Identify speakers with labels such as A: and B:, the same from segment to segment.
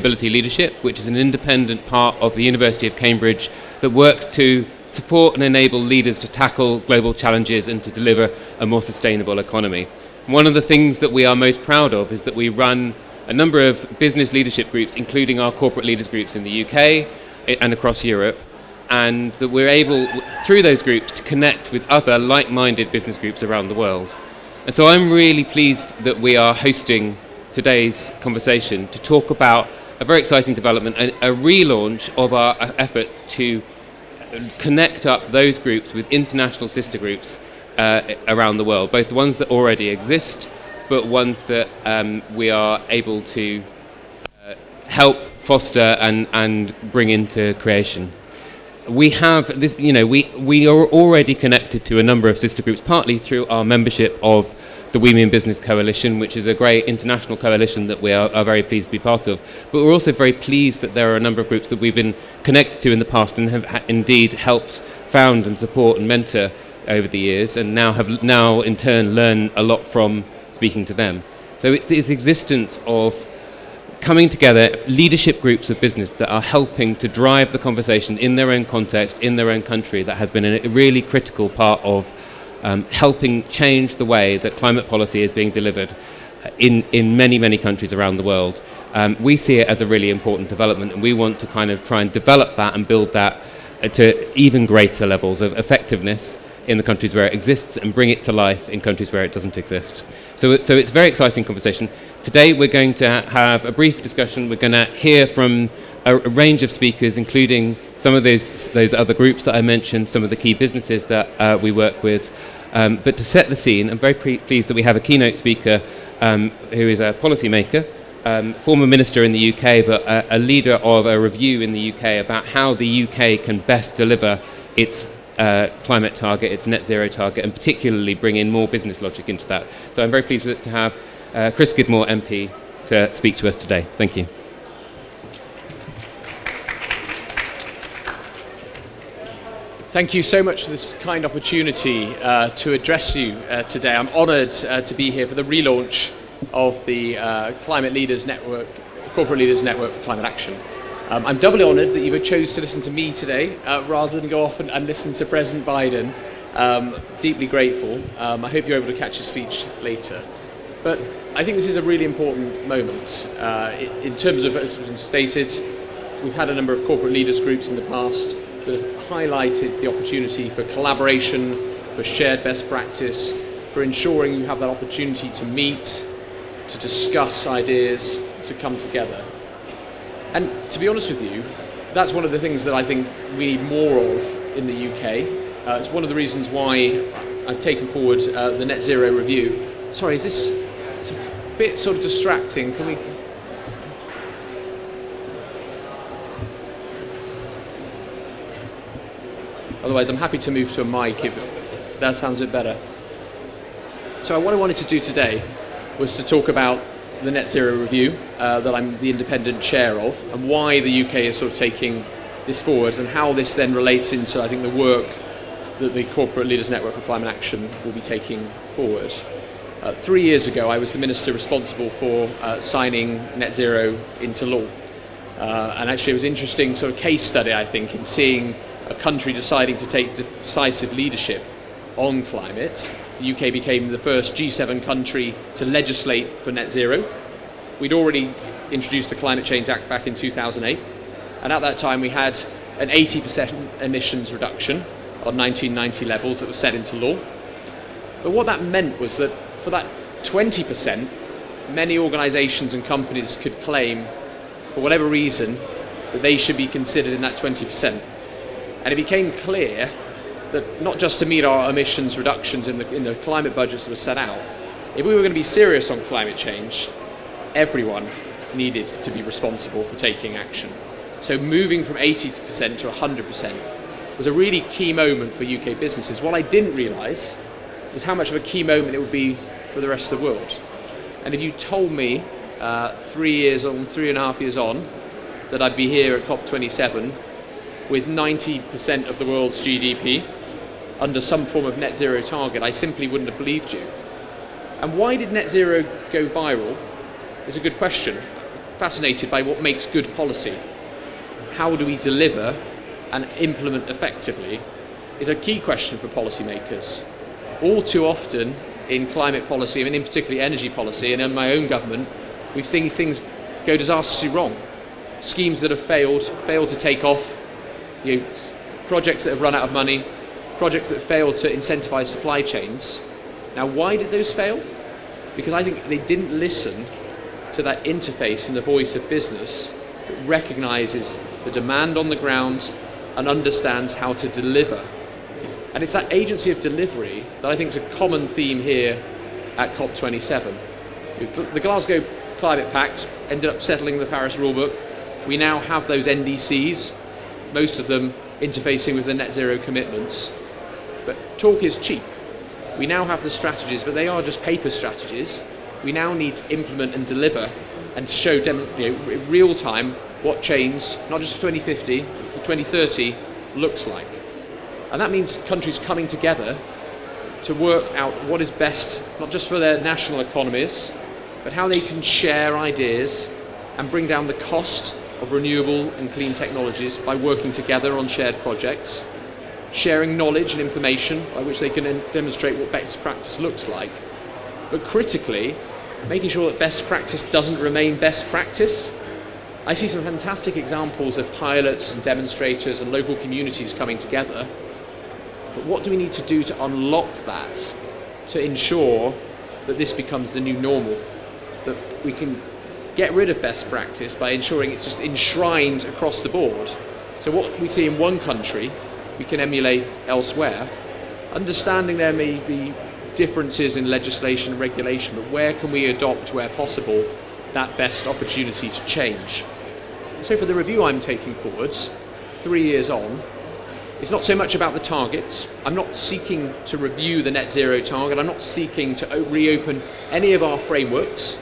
A: Sustainability Leadership, which is an independent part of the University of Cambridge that works to support and enable leaders to tackle global challenges and to deliver a more sustainable economy. One of the things that we are most proud of is that we run a number of business leadership groups, including our corporate leaders groups in the UK eh, and across Europe, and that we're able, through those groups, to connect with other like-minded business groups around the world. And so I'm really pleased that we are hosting today's conversation to talk about a very exciting development, a, a relaunch of our efforts to connect up those groups with international sister groups uh, around the world, both the ones that already exist, but ones that um, we are able to uh, help foster and, and bring into creation. We have this, you know, we, we are already connected to a number of sister groups, partly through our membership of the We Mean Business Coalition, which is a great international coalition that we are, are, very pleased to be part of. But we're also very pleased that there are a number of groups that we've been connected to in the past and have indeed helped found and support and mentor over the years, and now have now in turn learned a lot from speaking to them. So it's this existence of coming together leadership groups of business that are helping to drive the conversation in their own context, in their own country, that has been a really critical part of um, helping change the way that climate policy is being delivered in, in many, many countries around the world. Um, we see it as a really important development and we want to kind of try and develop that and build that to even greater levels of effectiveness in the countries where it exists and bring it to life in countries where it doesn't exist. So, so it's a very exciting conversation. Today we're going to have a brief discussion. We're going to hear from a, a range of speakers, including some of those, those other groups that I mentioned, some of the key businesses that uh, we work with, um, but to set the scene, I'm very pleased that we have a keynote speaker um, who is a policymaker, um, former minister in the UK, but a, a, leader of a review in the UK about how the UK can best deliver its uh, climate target, its net zero target, and particularly bring in more business logic into that. So I'm very pleased to have uh, Chris Skidmore MP to speak to us today. Thank you.
B: Thank you so much for this kind opportunity uh, to address you uh, today. I'm honoured uh, to be here for the relaunch of the uh, Climate Leaders Network, Corporate Leaders Network for Climate Action. Um, I'm doubly honoured that you've chosen to listen to me today uh, rather than go off and, and, listen to President Biden. Um, deeply grateful. Um, I hope you're able to catch his speech later. But I think this is a really important moment. Uh, in terms of, as been stated, we've had a number of corporate leaders groups in the past that have highlighted the opportunity for collaboration, for shared best practice, for ensuring you have that opportunity to meet, to discuss ideas, to come together. And to be honest with you, that's one of the things that I think we need more of in the UK. Uh, it's one of the reasons why I've taken forward uh, the Net Zero Review. Sorry, is this it's a bit sort of distracting? Can we Otherwise, I'm happy to move to a mic if that sounds a bit better. So what I wanted to do today was to talk about the Net Zero Review uh, that I'm the independent chair of and why the UK is sort of taking this forward and how this then relates into, I think, the work that the Corporate Leaders Network for Climate Action will be taking forward. Uh, three years ago, I was the minister responsible for uh, signing net zero into law. Uh, and actually, it was an interesting sort of case study, I think, in seeing a country deciding to take decisive leadership on climate. The UK became the first G7 country to legislate for net zero. We'd already introduced the Climate Change Act back in 2008, and at that time we had an 80% emissions reduction on 1990 levels that was set into law. But what that meant was that for that 20%, many organisations and companies could claim, for whatever reason, that they should be considered in that 20%. And it became clear that not just to meet our emissions reductions in the, in the climate budgets that were set out, if we were going to be serious on climate change, everyone needed to be responsible for taking action. So moving from 80% to 100% was a really key moment for UK businesses. What I didn't realise was how much of a key moment it would be for the rest of the world. And if you told me uh, three years on, three and a half years on, that I'd be here at COP27 with 90% of the world's GDP under some form of net zero target, I simply wouldn't have believed you. And why did net zero go viral is a good question. fascinated by what makes good policy. How do we deliver and implement effectively is a key question for policymakers. All too often in climate policy, and in particularly energy policy, and in my own government, we've seen things go disastrously wrong. Schemes that have failed, failed to take off, you know, projects that have run out of money, projects that failed to incentivize supply chains. Now, why did those fail? Because I think they didn't listen to that interface and the voice of business that recognizes the demand on the ground and understands how to deliver. And it's that agency of delivery that I think is a common theme here at COP27. The Glasgow Climate Pact ended up settling the Paris rulebook. We now have those NDCs, most of them interfacing with the net zero commitments. But talk is cheap. We now have the strategies, but they are just paper strategies. We now need to implement and deliver and show you know, in real time what change, not just for 2050, for 2030, looks like. And that means countries coming together to work out what is best, not just for their national economies, but how they can share ideas and bring down the cost of renewable and clean technologies by working together on shared projects, sharing knowledge and information by which they can demonstrate what best practice looks like, but critically, making sure that best practice doesn't remain best practice. I see some fantastic examples of pilots and demonstrators and local communities coming together. But what do we need to do to unlock that to ensure that this becomes the new normal? That we can get rid of best practice by ensuring it's just enshrined across the board. So what we see in one country, we can emulate elsewhere. Understanding there may be differences in legislation and regulation, but where can we adopt, where possible, that best opportunity to change? So for the review I'm taking forwards, three years on, it's not so much about the targets. I'm not seeking to review the net zero target. I'm not seeking to reopen any of our frameworks.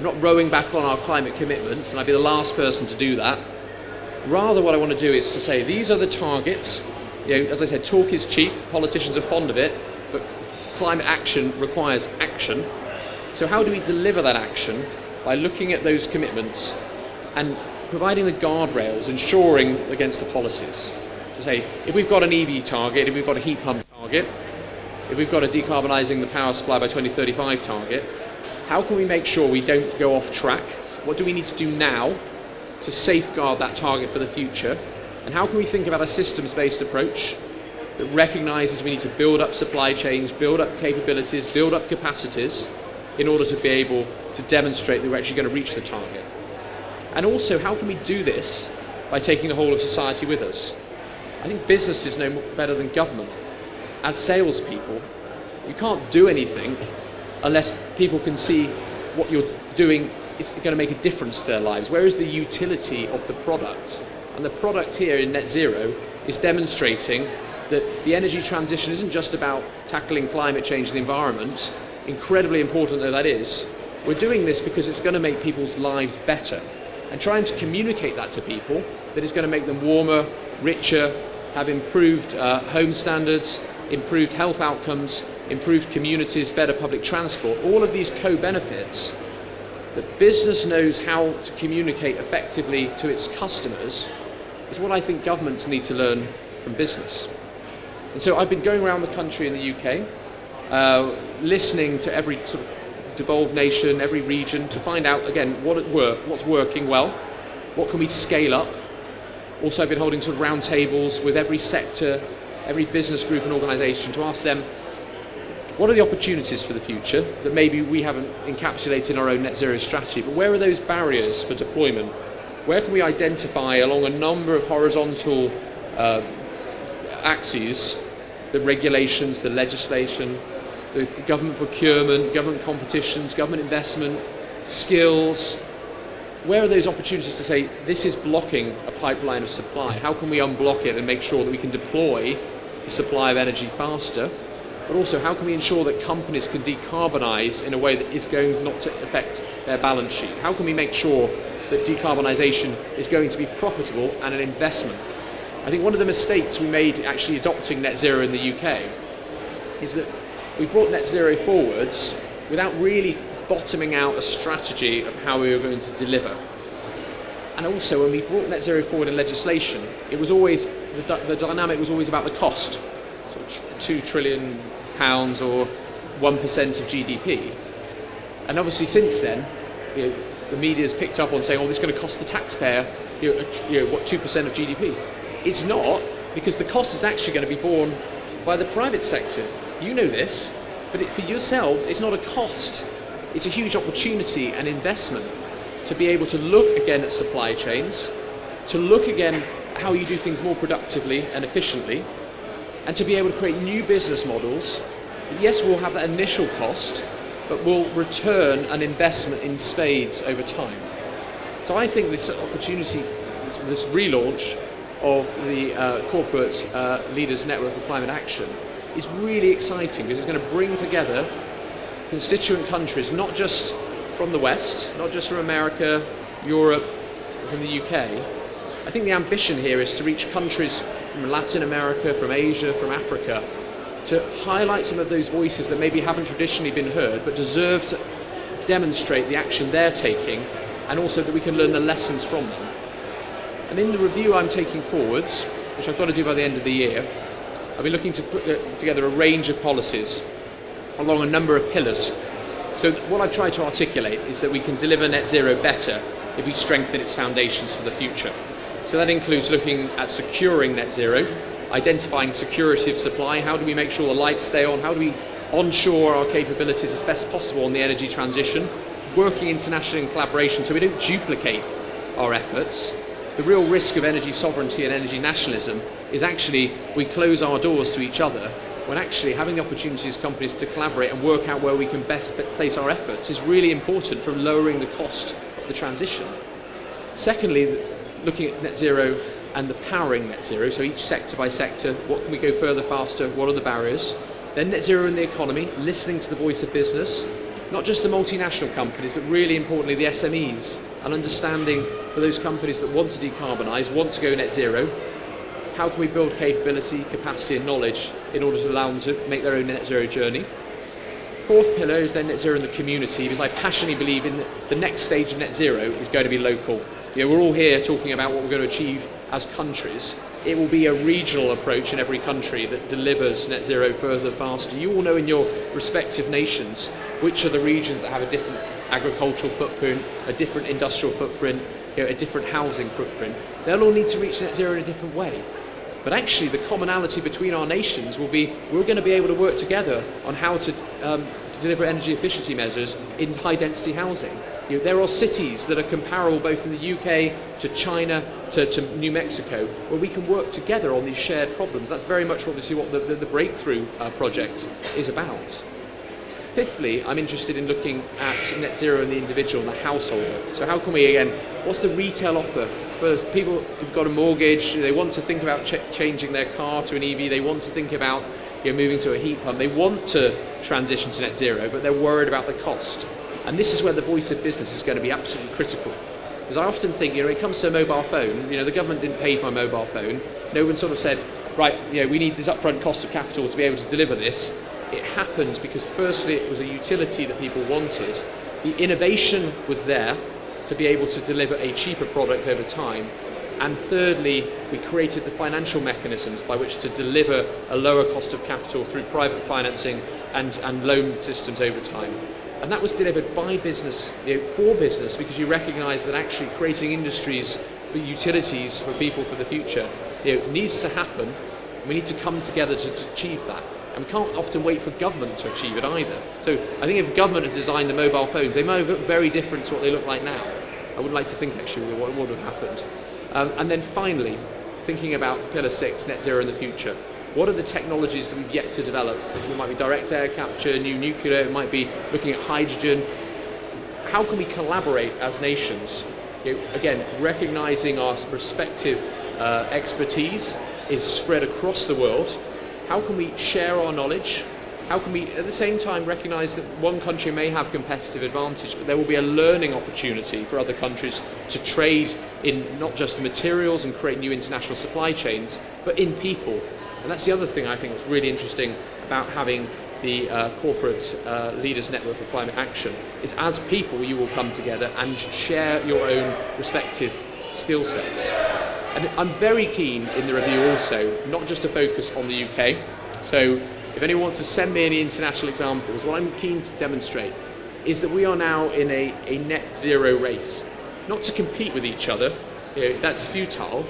B: I'm not rowing back on our climate commitments, and I'd be the last person to do that. Rather, what I want to do is to say these are the targets. You know, as I said, talk is cheap. Politicians are fond of it, but climate action requires action. So, how do we deliver that action? By looking at those commitments and providing the guardrails, ensuring against the policies. To say, if we've got an EV target, if we've got a heat pump target, if we've got a decarbonising the power supply by 2035 target, how can we make sure we don't go off track? What do we need to do now to safeguard that target for the future? And how can we think about a systems based approach that recognises we need to build up supply chains, build up capabilities, build up capacities in order to be able to demonstrate that we're actually going to reach the target? And also, how can we do this by taking the whole of society with us? I think business is no better than government. As salespeople, you can't do anything unless people can see what you're doing is going to make a difference to their lives. Where is the utility of the product? And the product here in Net Zero is demonstrating that the energy transition isn't just about tackling climate change and the environment, incredibly important though that is. We're doing this because it's going to make people's lives better. And trying to communicate that to people that it's going to make them warmer, richer, have improved uh, home standards, improved health outcomes, improved communities, better public transport, all of these co-benefits that business knows how to communicate effectively to its customers is what I think governments need to learn from business. And so I've been going around the country in the UK, uh, listening to every sort of devolved nation, every region, to find out again what work, what's working well, what can we scale up. Also, I've been holding sort of roundtables with every sector, every business group and organisation to ask them what are the opportunities for the future that maybe we haven't encapsulated in our own net zero strategy, but where are those barriers for deployment? Where can we identify along a number of horizontal uh, axes the regulations, the legislation, the government procurement, government competitions, government investment, skills. Where are those opportunities to say this is blocking a pipeline of supply? How can we unblock it and make sure that we can deploy the supply of energy faster? But also, how can we ensure that companies can decarbonise in a way that is going not to affect their balance sheet? How can we make sure that decarbonisation is going to be profitable and an investment? I think one of the mistakes we made actually adopting net zero in the UK is that we brought net zero forwards without really bottoming out a strategy of how we were going to deliver. and also when we brought net zero forward in legislation, it was always, the, the dynamic was always about the cost. So two trillion pounds or 1% of GDP. And obviously since then, you know, the media has picked up on saying, oh, this is going to cost the taxpayer, you know, you know, what, 2% of GDP. It's not, because the cost is actually going to be borne by the private sector. You know this, but it, for yourselves, it's not a cost. It's a huge opportunity and investment to be able to look again at supply chains, to look again how you do things more productively and efficiently, and to be able to create new business models. Yes, we'll have that initial cost, but we'll return an investment in spades over time. So I think this opportunity, this, this relaunch of the uh, Corporate uh, Leaders Network for Climate Action is really exciting because it's going to bring together constituent countries, not just from the West, not just from America, Europe, from the UK. I think the ambition here is to reach countries from Latin America, from Asia, from Africa, to highlight some of those voices that maybe haven't traditionally been heard but deserve to demonstrate the action they're taking and also that we can learn the lessons from them. And in the review I'm taking forwards, which I've got to do by the end of the year, I'll be looking to put uh, together a range of policies along a number of pillars. So what I've tried to articulate is that we can deliver net zero better if we strengthen its foundations for the future. So that includes looking at securing net zero, identifying security of supply, how do we make sure the lights stay on, how do we onshore our capabilities as best possible on the energy transition, working internationally in collaboration so we don't duplicate our efforts. The real risk of energy sovereignty and energy nationalism is actually we close our doors to each other when actually having the opportunity as companies to collaborate and work out where we can best place our efforts is really important for lowering the cost of the transition. Secondly, looking at net zero and the powering net zero, so each sector by sector, what can we go further faster, what are the barriers? Then net zero in the economy, listening to the voice of business, not just the multinational companies, but really importantly the SMEs, and understanding for those companies that want to decarbonise, want to go net zero, how can we build capability, capacity and knowledge in order to allow them to make their own net zero journey? Fourth pillar is then net zero in the community, because I passionately believe in the next stage of net zero is going to be local. You know, we're all here talking about what we're going to achieve as countries. It will be a regional approach in every country that delivers net zero further, faster. You all know in your respective nations which are the regions that have a different agricultural footprint, a different industrial footprint, you know, a different housing footprint. They'll all need to reach net zero in a different way. But actually, the commonality between our nations will be we're going to be able to work together on how to, um, to deliver energy efficiency measures in high density housing. You know, there are cities that are comparable both in the UK to China to, to New Mexico where we can work together on these shared problems. That's very much obviously what the, the, the Breakthrough uh, project is about. Fifthly, I'm interested in looking at net zero and the individual and the household. So how can we, again, what's the retail offer for people who've got a mortgage, they want to think about ch changing their car to an EV, they want to think about you know, moving to a heat pump, they want to transition to net zero, but they're worried about the cost. And this is where the voice of business is going to be absolutely critical. Because I often think, you know, it comes to a mobile phone, you know, the government didn't pay for a mobile phone. No one sort of said, right, you know, we need this upfront cost of capital to be able to deliver this. It happened because firstly it was a utility that people wanted. The innovation was there, to be able to deliver a cheaper product over time. And thirdly, we created the financial mechanisms by which to deliver a lower cost of capital through private financing and, and loan systems over time. And that was delivered by business, you know, for business, because you recognise that actually creating industries for utilities for people for the future you know, needs to happen. We need to come together to, to achieve that. And we can't often wait for government to achieve it either. So I think if government had designed the mobile phones, they might have looked very different to what they look like now. I would like to think actually what would have happened. Um, and then finally, thinking about pillar six, net zero in the future. What are the technologies that we've yet to develop? It might be direct air capture, new nuclear, it might be looking at hydrogen. How can we collaborate as nations? You know, again, recognizing our respective uh, expertise is spread across the world. How can we share our knowledge? how can we at the same time recognise that one country may have competitive advantage but there will be a learning opportunity for other countries to trade in not just the materials and create new international supply chains but in people and that's the other thing I think that's really interesting about having the uh, corporate uh, leaders network for climate action is as people you will come together and share your own respective skill sets. And I'm very keen in the review also, not just to focus on the UK. So if anyone wants to send me any international examples, what I'm keen to demonstrate is that we are now in a, a net zero race. Not to compete with each other, you know, that's futile.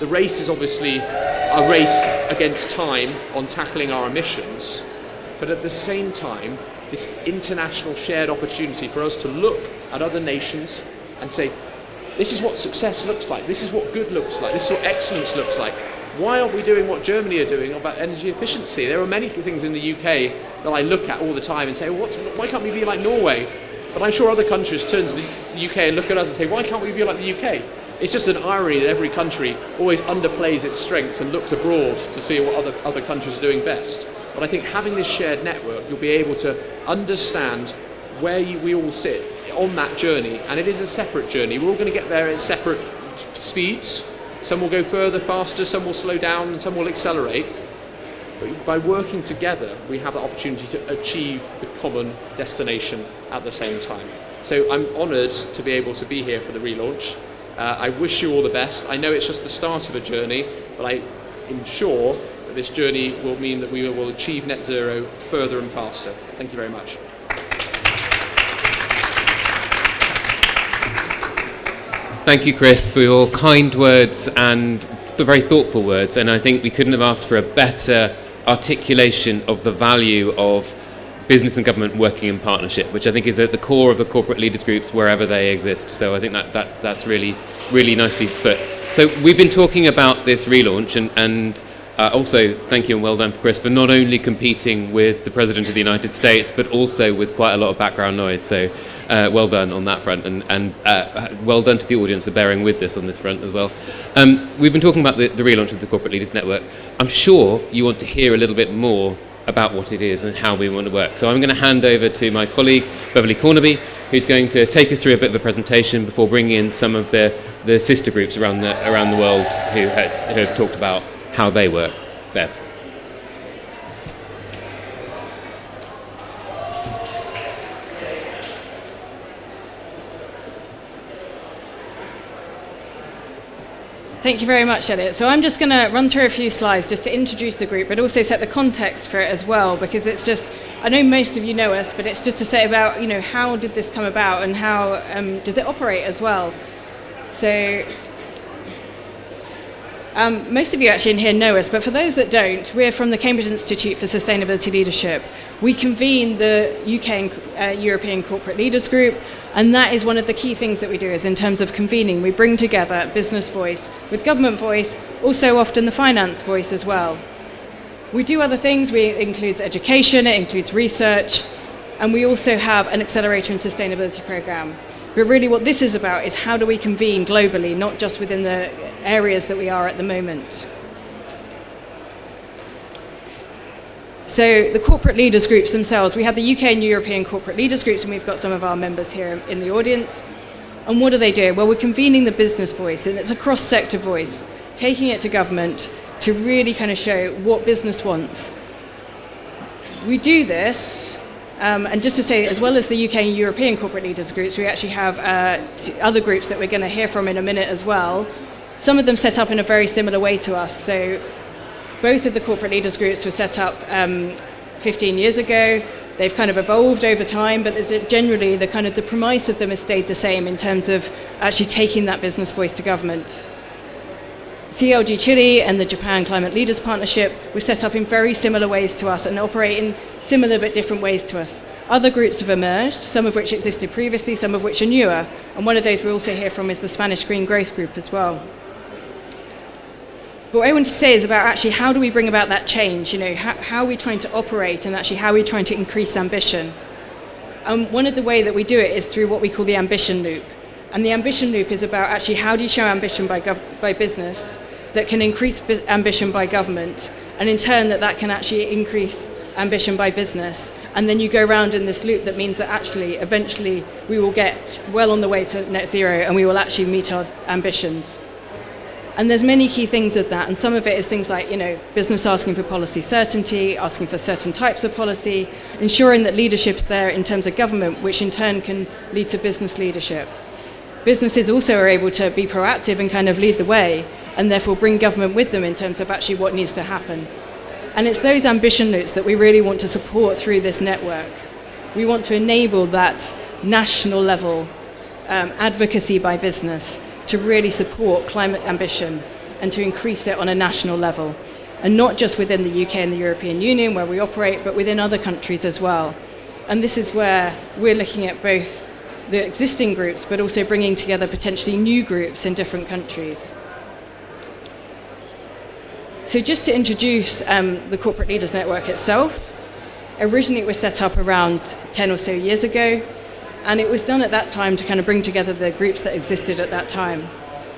B: The race is obviously a race against time on tackling our emissions, but at the same time, this international shared opportunity for us to look at other nations and say, this is what success looks like, this is what good looks like, this is what excellence looks like. Why aren't we doing what Germany are doing about energy efficiency? There are many things in the UK that I look at all the time and say, well, why can't we be like Norway? But I'm sure other countries turn to the UK and look at us and say, why can't we be like the UK? It's just an irony that every country always underplays its strengths and looks abroad to see what other, other countries are doing best. But I think having this shared network, you'll be able to understand where you, we all sit on that journey. And it is a separate journey. We're all going to get there at separate speeds. Some will go further, faster, some will slow down, and some will accelerate. But by working together, we have the opportunity to achieve the common destination at the same time. So I'm honoured to be able to be here for the relaunch. Uh, I wish you all the best. I know it's just the start of a journey, but I am sure that this journey will mean that we will achieve net zero further and faster. Thank you very much.
A: Thank you, Chris, for your kind words and the very thoughtful words. And I think we couldn't have asked for a better articulation of the value of business and government working in partnership, which I think is at the core of the corporate leaders groups wherever they exist. So I think that that's, that's really, really nicely put. So we've been talking about this relaunch and, and uh, also thank you and well done for Chris for not only competing with the President of the United States, but also with quite a lot of background noise. So uh, well done on that front, and, and uh, well done to the audience for bearing with this on this front as well. Um, we've been talking about the, the relaunch of the Corporate Leaders Network. I'm sure you want to hear a little bit more about what it is and how we want to work. So I'm going to hand over to my colleague Beverly Cornaby, who's going to take us through a bit of a presentation before bringing in some of the, the sister groups around the, around the world who, who have talked about how they work. Bev.
C: Thank you very much, Eliot. So I'm just going to run through a few slides just to introduce the group, but also set the context for it as well, because it's just, I know most of you know us, but it's just to say about, you know, how did this come about and how um, does it operate as well. So um, most of you actually in here know us, but for those that don't, we're from the Cambridge Institute for Sustainability Leadership. We convene the UK and uh, European Corporate Leaders Group, and that is one of the key things that we do is in terms of convening, we bring together business voice with government voice, also often the finance voice as well. We do other things, we, it includes education, it includes research, and we also have an accelerator and sustainability program. But really what this is about is how do we convene globally, not just within the areas that we are at the moment. So the corporate leaders groups themselves, we have the UK and European corporate leaders groups and we've got some of our members here in the audience. And what do they do? Well, we're convening the business voice and it's a cross-sector voice, taking it to government to really kind of show what business wants. We do this, um, and just to say, as well as the UK and European corporate leaders groups, we actually have uh, other groups that we're going to hear from in a minute as well. Some of them set up in a very similar way to us. So both of the corporate leaders groups were set up um, 15 years ago. They've kind of evolved over time, but generally the kind of the premise of them has stayed the same in terms of actually taking that business voice to government. CLG Chile and the Japan Climate Leaders Partnership were set up in very similar ways to us and operate in similar but different ways to us. Other groups have emerged, some of which existed previously, some of which are newer, and one of those we also hear from is the Spanish Green Growth Group as well. But what I want to say is about actually how do we bring about that change? You know, how, how are we trying to operate and actually how are we trying to increase ambition? Um, one of the way that we do it is through what we call the ambition loop. And the ambition loop is about actually how do you show ambition by, by business that can increase ambition by government, and in turn that that can actually increase ambition by business. And then you go around in this loop that means that actually, eventually, we will get well on the way to net zero and we will actually meet our ambitions. And there's many key things of that, and some of it is things like, you know, business asking for policy certainty, asking for certain types of policy, ensuring that leadership's there in terms of government, which in turn can lead to business leadership. Businesses also are able to be proactive and kind of lead the way and therefore bring government with them in terms of actually what needs to happen. And it's those ambition notes that we really want to support through this network. We want to enable that national level um, advocacy by business to really support climate ambition and to increase it on a national level. And not just within the UK and the European Union where we operate, but within other countries as well. And this is where we're looking at both the existing groups, but also bringing together potentially new groups in different countries. So just to introduce um, the Corporate Leaders Network itself, originally it was set up around 10 or so years ago, and it was done at that time to kind of bring together the groups that existed at that time.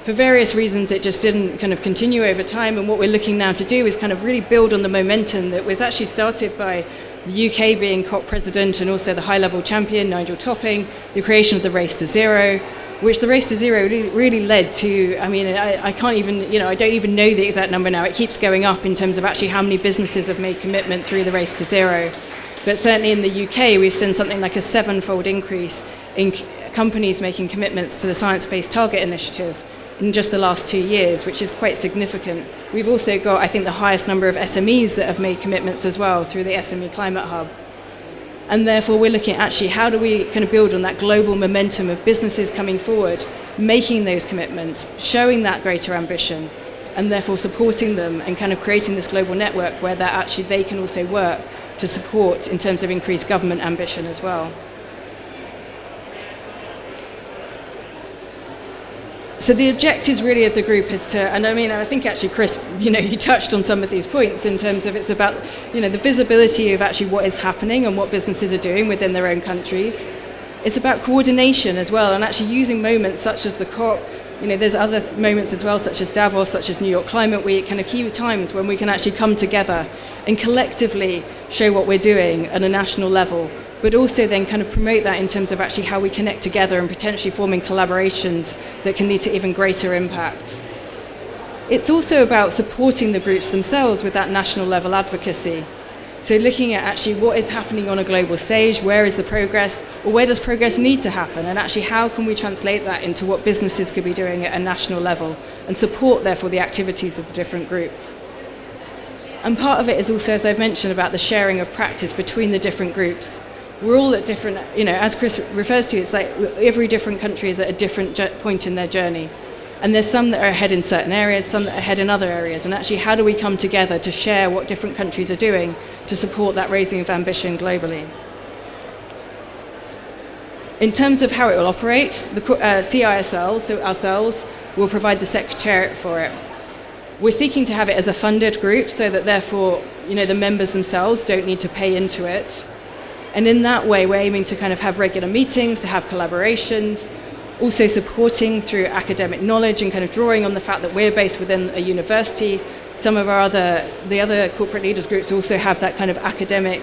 C: For various reasons, it just didn't kind of continue over time, and what we're looking now to do is kind of really build on the momentum that was actually started by the UK being COP president and also the high level champion, Nigel Topping, the creation of the Race to Zero, which the Race to Zero really, really led to. I mean, I, I, can't even, you know, I don't even know the exact number now. It keeps going up in terms of actually how many businesses have made commitment through the Race to Zero. But certainly in the UK, we've seen something like a sevenfold increase in companies making commitments to the Science Based Target Initiative in just the last two years, which is quite significant. We've also got, I think, the highest number of SMEs that have made commitments as well through the SME Climate Hub. And therefore, we're looking at actually how do we kind of build on that global momentum of businesses coming forward, making those commitments, showing that greater ambition, and therefore supporting them and kind of creating this global network where that actually they can also work to support in terms of increased government ambition as well. So the objectives really of the group is to, and I mean, I think actually, Chris, you know, you touched on some of these points in terms of it's about, you know, the visibility of actually what is happening and what businesses are doing within their own countries. It's about coordination as well, and actually using moments such as the COP. You know, there's other moments as well, such as Davos, such as New York Climate Week, kind of key times when we can actually come together and collectively show what we're doing at a national level but also then kind of promote that in terms of actually how we connect together and potentially forming collaborations that can lead to even greater impact. It's also about supporting the groups themselves with that national level advocacy. So looking at actually what is happening on a global stage, where is the progress, or where does progress need to happen, and actually how can we translate that into what businesses could be doing at a national level and support therefore the activities of the different groups. And part of it is also, as I've mentioned, about the sharing of practice between the different groups we're all at different, you know, as Chris refers to, it's like every different country is at a different point in their journey. And there's some that are ahead in certain areas, some that are ahead in other areas. And actually, how do we come together to share what different countries are doing to support that raising of ambition globally? In terms of how it will operate, the uh, CISL, so ourselves, will provide the secretariat for it. We're seeking to have it as a funded group so that therefore, you know, the members themselves don't need to pay into it and in that way, we're aiming to kind of have regular meetings, to have collaborations, also supporting through academic knowledge and kind of drawing on the fact that we're based within a university. Some of our other, the other corporate leaders groups also have that kind of academic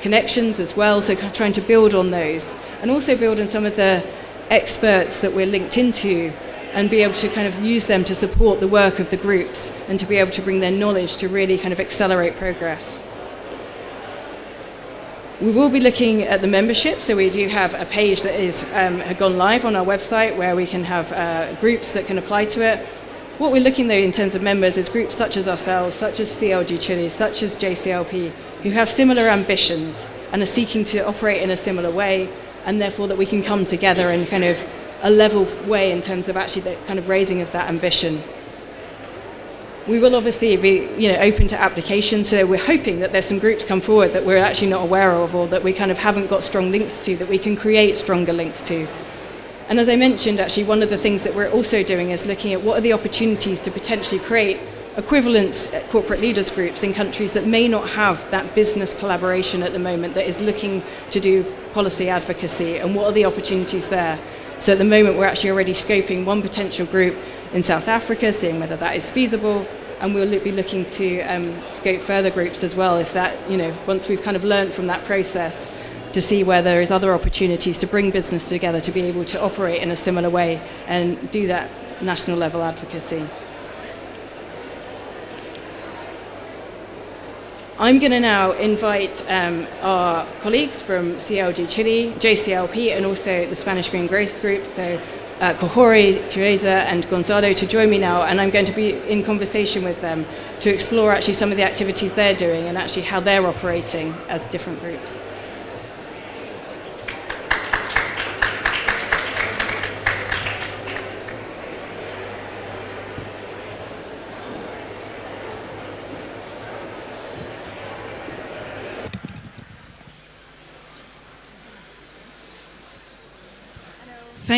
C: connections as well, so kind of trying to build on those. And also build on some of the experts that we're linked into and be able to kind of use them to support the work of the groups and to be able to bring their knowledge to really kind of accelerate progress. We will be looking at the membership, so we do have a page that is um, gone live on our website where we can have uh, groups that can apply to it. What we're looking though in terms of members is groups such as ourselves, such as CLG Chile, such as JCLP, who have similar ambitions and are seeking to operate in a similar way, and therefore that we can come together in kind of a level way in terms of actually the kind of raising of that ambition we will obviously be you know, open to applications, so we're hoping that there's some groups come forward that we're actually not aware of or that we kind of haven't got strong links to, that we can create stronger links to. And as I mentioned, actually, one of the things that we're also doing is looking at what are the opportunities to potentially create equivalent corporate leaders groups in countries that may not have that business collaboration at the moment that is looking to do policy advocacy and what are the opportunities there. So at the moment we're actually already scoping one potential group in South Africa, seeing whether that is feasible, and we'll be looking to um, scope further groups as well if that, you know, once we've kind of learned from that process to see where there is other opportunities to bring business together to be able to operate in a similar way and do that national level advocacy. I'm going to now invite um, our colleagues from CLG Chile, JCLP, and also the Spanish Green Growth Group, so uh, Kaori, Teresa, and Gonzalo to join me now, and I'm going to be in conversation with them to explore actually some of the activities they're doing and actually how they're operating as different groups.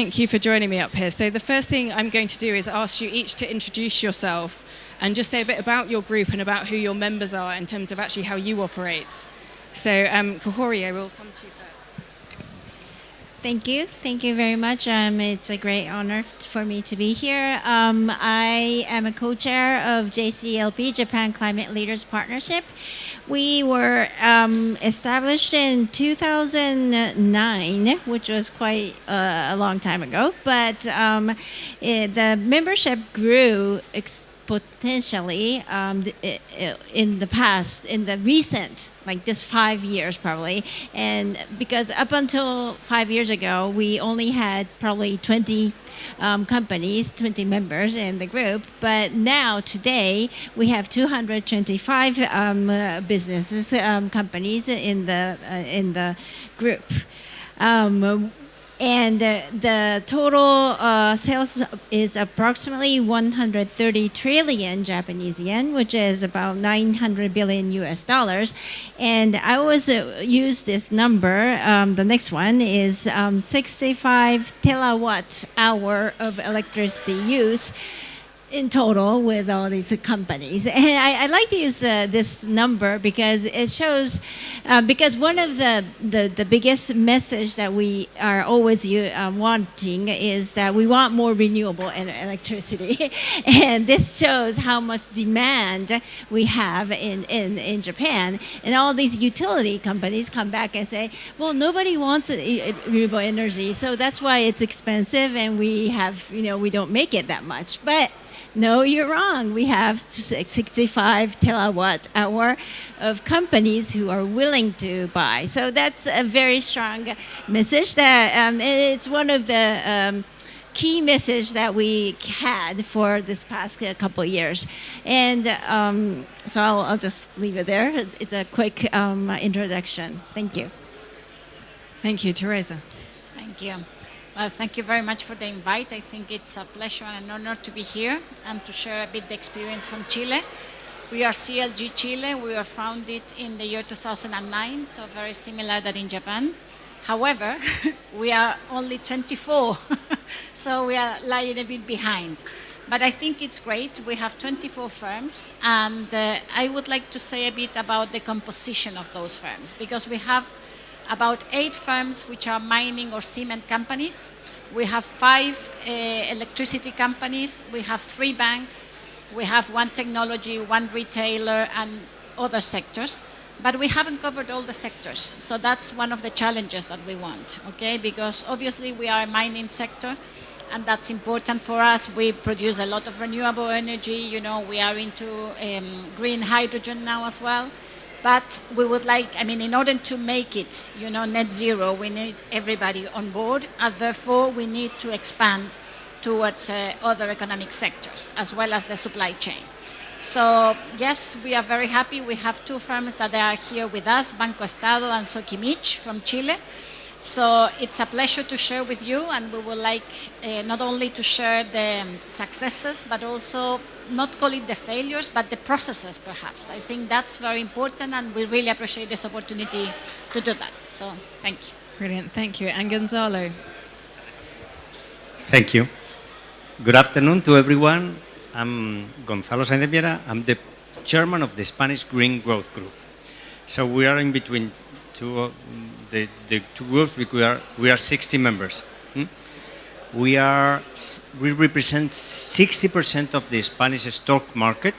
C: Thank you for joining me up here. So the first thing I'm going to do is ask you each to introduce yourself and just say a bit about your group and about who your members are in terms of actually how you operate. So um, I will come to you first.
D: Thank you. Thank you very much. Um, it's a great honor for me to be here. Um, I am a co-chair of JCLP, Japan Climate Leaders Partnership. We were um, established in 2009, which was quite uh, a long time ago, but um, it, the membership grew potentially um, in the past, in the recent, like this five years probably. And because up until five years ago, we only had probably 20 um, companies, 20 members in the group. But now, today, we have 225 um, uh, businesses, um, companies in the, uh, in the group. Um, and uh, the total uh, sales is approximately 130 trillion Japanese yen, which is about 900 billion US dollars. And I always uh, use this number. Um, the next one is um, 65 terawatt hour of electricity use in total with all these companies. And I, I like to use uh, this number because it shows, uh, because one of the, the, the, biggest message that we are always uh, wanting is that we want more renewable electricity. and this shows how much demand we have in, in, in Japan. And all these utility companies come back and say, well, nobody wants renewable energy. So that's why it's expensive and we have, you know, we don't make it that much. But no, you're wrong. We have 65 terawatt hour of companies who are willing to buy. So that's a very strong message that um, it's one of the um, key message that we had for this past couple years. And um, so I'll, I'll, just leave it there. It's a quick um, introduction. Thank you.
C: Thank you, Teresa.
E: Thank you. Well, thank you very much for the invite. I think it's a pleasure and an honor to be here and to share a bit the experience from Chile. We are CLG Chile. We were founded in the year 2009, so very similar that in Japan. However, we are only 24, so we are lying a bit behind. But I think it's great. We have 24 firms, and uh, I would like to say a bit about the composition of those firms, because we have about eight firms which are mining or cement companies. We have five uh, electricity companies. We have three banks. We have one technology, one retailer, and other sectors. But we haven't covered all the sectors. So that's one of the challenges that we want, okay? Because obviously we are a mining sector, and that's important for us. We produce a lot of renewable energy. You know, we are into um, green hydrogen now as well. But we would like, I mean, in order to make it, you know, net zero, we need everybody on board, and therefore we need to expand towards uh, other economic sectors, as well as the supply chain. So yes, we are very happy. We have two firms that are here with us, Banco Estado and Soquimich from Chile. So it's a pleasure to share with you, and we would like uh, not only to share the successes, but also not call it the failures, but the processes, perhaps. I think that's very important, and we really appreciate this opportunity to do that. So thank you.
C: Brilliant, thank you. And Gonzalo.
F: Thank you. Good afternoon to everyone. I'm Gonzalo Sáenz de Miera. I'm the chairman of the Spanish Green Growth Group. So we are in between two the, the two groups, we are, we are 60 members. Hmm? We, are, we represent 60% of the Spanish stock market.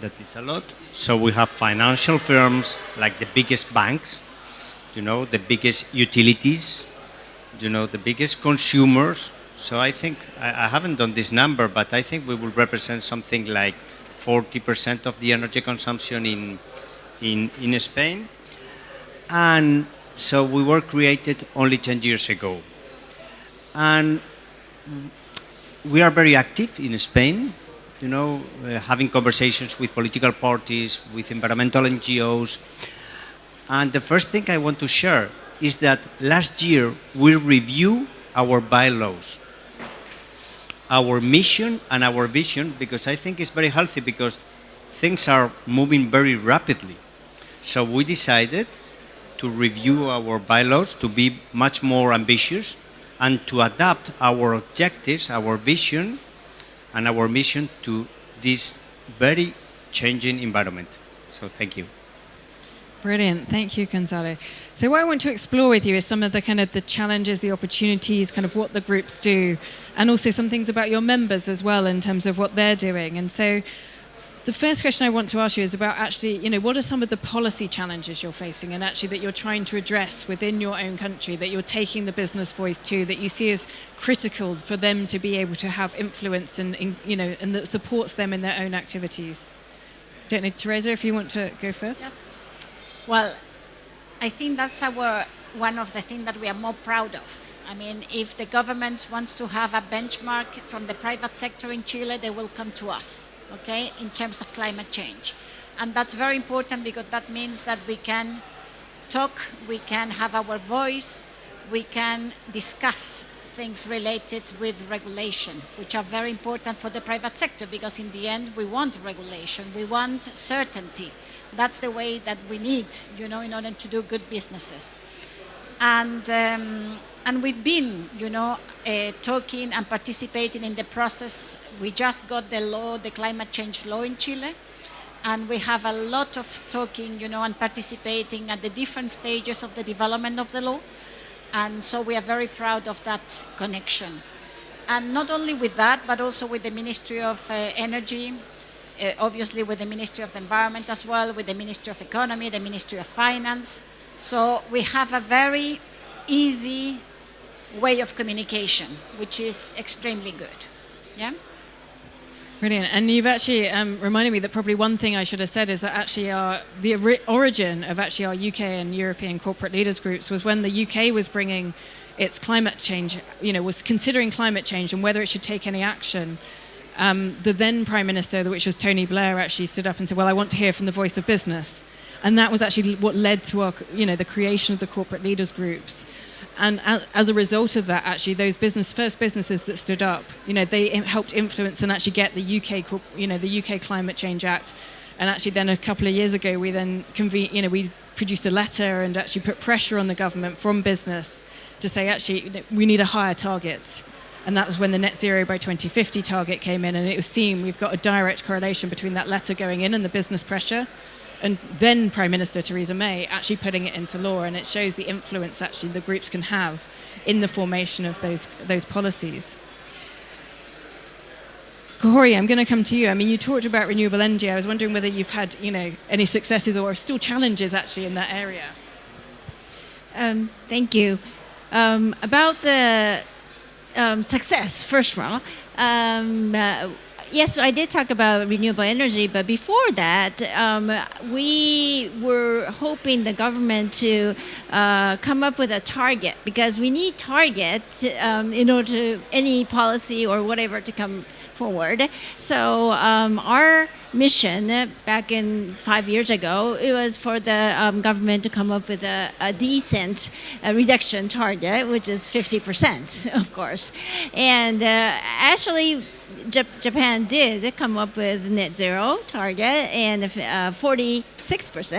F: That is a lot. So we have financial firms like the biggest banks, you know, the biggest utilities, you know, the biggest consumers. So I think, I, I haven't done this number, but I think we will represent something like 40% of the energy consumption in, in, in Spain. And so we were created only 10 years ago. And we are very active in Spain, you know, uh, having conversations with political parties, with environmental NGOs. And the first thing I want to share is that last year we review our bylaws, our mission and our vision, because I think it's very healthy because things are moving very rapidly. So we decided to review our bylaws to be much more ambitious and to adapt our objectives, our vision, and our mission to this very changing environment. So thank you.
C: Brilliant. Thank you, Gonzalo. So what I want to explore with you is some of the kind of the challenges, the opportunities, kind of what the groups do, and also some things about your members as well in terms of what they're doing. And so the first question I want to ask you is about actually, you know, what are some of the policy challenges you're facing and actually that you're trying to address within your own country, that you're taking the business voice to, that you see as critical for them to be able to have influence and, you know, and that supports them in their own activities? Don't know, Teresa, if you want to go first?
E: Yes. Well, I think that's our one of the things that we are more proud of. I mean, if the government wants to have a benchmark from the private sector in Chile, they will come to us okay, in terms of climate change. And that's very important because that means that we can talk, we can have our voice, we can discuss things related with regulation, which are very important for the private sector because in the end we want regulation, we want certainty. That's the way that we need, you know, in order to do good businesses. And um, and we've been, you know, uh, talking and participating in the process. We just got the law, the climate change law in Chile, and we have a lot of talking, you know, and participating at the different stages of the development of the law. And so we are very proud of that connection. And not only with that, but also with the Ministry of uh, Energy, uh, obviously with the Ministry of the Environment as well, with the Ministry of Economy, the Ministry of Finance. So we have a very easy way of communication, which is extremely good. Yeah?
C: Brilliant. And you've actually um, reminded me that probably one thing I should have said is that actually our, the origin of actually our UK and European corporate leaders groups was when the UK was bringing its climate change, you know, was considering climate change and whether it should take any action. Um, the then Prime Minister, which was Tony Blair, actually stood up and said, well, I want to hear from the voice of business. And that was actually what led to our, you know, the creation of the corporate leaders groups and as a result of that, actually, those business first businesses that stood up, you know, they helped influence and actually get the UK, you know, the UK Climate Change Act. And actually, then a couple of years ago, we then convened, you know, we produced a letter and actually put pressure on the government from business to say, actually, we need a higher target. And that was when the net zero by 2050 target came in. And it was seen we've got a direct correlation between that letter going in and the business pressure and then Prime Minister Theresa May actually putting it into law, and it shows the influence actually the groups can have in the formation of those those policies. Kaori, I'm going to come to you. I mean, you talked about renewable energy. I was wondering whether you've had, you know, any successes or still challenges actually in that area.
D: Um, thank you. Um, about the um, success, first of all, um, uh, yes, I did talk about renewable energy, but before that, um, we were hoping the government to uh, come up with a target because we need targets um, in order to any policy or whatever to come forward. So um, our mission back in five years ago, it was for the um, government to come up with a, a decent uh, reduction target, which is 50%, of course. And uh, actually, Japan did come up with net zero target and 46%,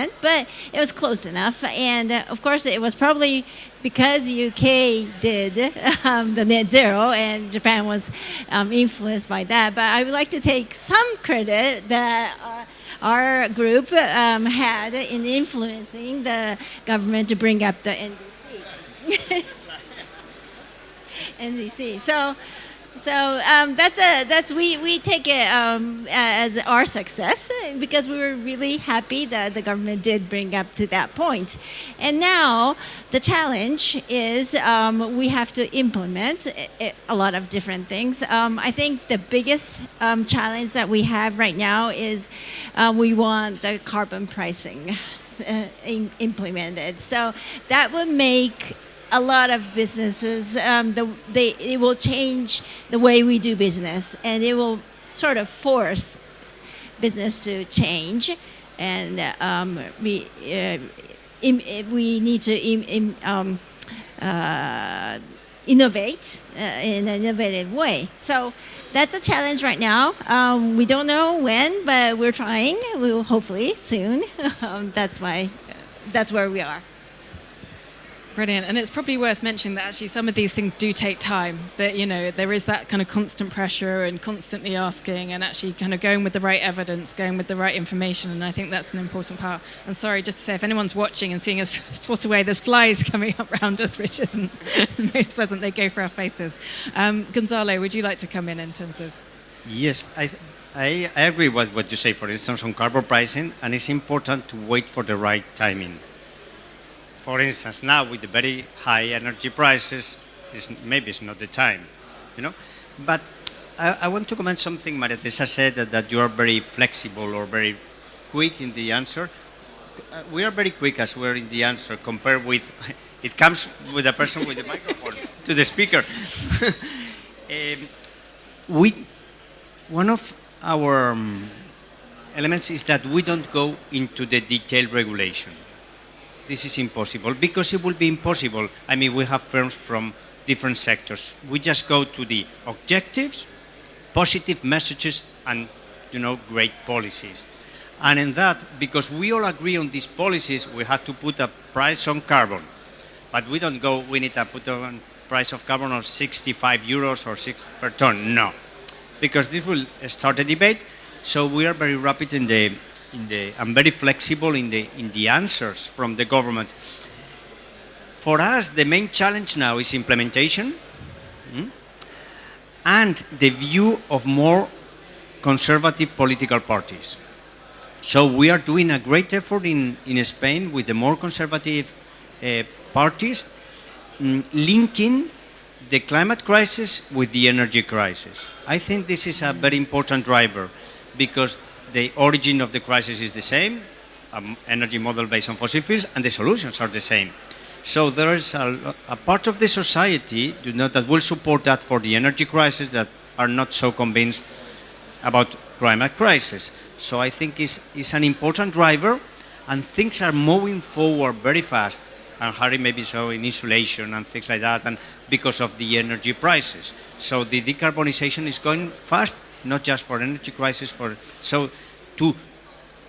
D: uh, but it was close enough. And uh, of course, it was probably because UK did um, the net zero and Japan was um, influenced by that. But I would like to take some credit that our, our group um, had in influencing the government to bring up the NDC. NDC. So so um, that's a that's we we take it um, as our success because we were really happy that the government did bring up to that point, and now the challenge is um, we have to implement a lot of different things. Um, I think the biggest um, challenge that we have right now is uh, we want the carbon pricing uh, implemented. So that would make a lot of businesses, um, the, they, it will change the way we do business and it will sort of force business to change. And um, we, uh, im, we need to um, uh, innovate uh, in an innovative way. So that's a challenge right now. Um, we don't know when, but we're trying. We will hopefully soon. um, that's why, that's where we are.
C: Brilliant. And it's probably worth mentioning that actually some of these things do take time. That, you know, there is that kind of constant pressure and constantly asking and actually kind of going with the right evidence, going with the right information. And I think that's an important part. And sorry, just to say, if anyone's watching and seeing us swat away, there's flies coming up around us, which isn't the most pleasant. They go for our faces. Um, Gonzalo, would you like to come in in terms of?
F: Yes, I, I, I agree with what you say, for instance, on carbon pricing, and it's important to wait for the right timing for instance, now with the very high energy prices, it's, maybe it's not the time, you know. But I, I want to comment something Maria Teresa said that, that, you are very flexible or very quick in the answer. Uh, we are very quick as we're in the answer compared with, it comes with a person with the microphone to the speaker. um, we, one of our um, elements is that we don't go into the detailed regulation this is impossible because it will be impossible. I mean, we have firms from different sectors. We just go to the objectives, positive messages, and you know, great policies. And in that, because we all agree on these policies, we have to put a price on carbon. But we don't go, we need to put a price of carbon of 65 euros or 6 per ton. No. Because this will start a debate. So we are very rapid in the in the, I'm very flexible in the, in the answers from the government. For us, the main challenge now is implementation hmm, and the view of more conservative political parties. So we are doing a great effort in, in Spain with the more conservative uh, parties, mm, linking the climate crisis with the energy crisis. I think this is a very important driver because the origin of the crisis is the same, um, energy model based on fossil fuels, and the solutions are the same. So there is a, a part of the society not, that will support that for the energy crisis that are not so convinced about climate crisis. So I think it's, it's an important driver, and things are moving forward very fast. And Harry maybe so in insulation and things like that, and because of the energy prices. So the decarbonization is going fast, not just for energy crisis, for so to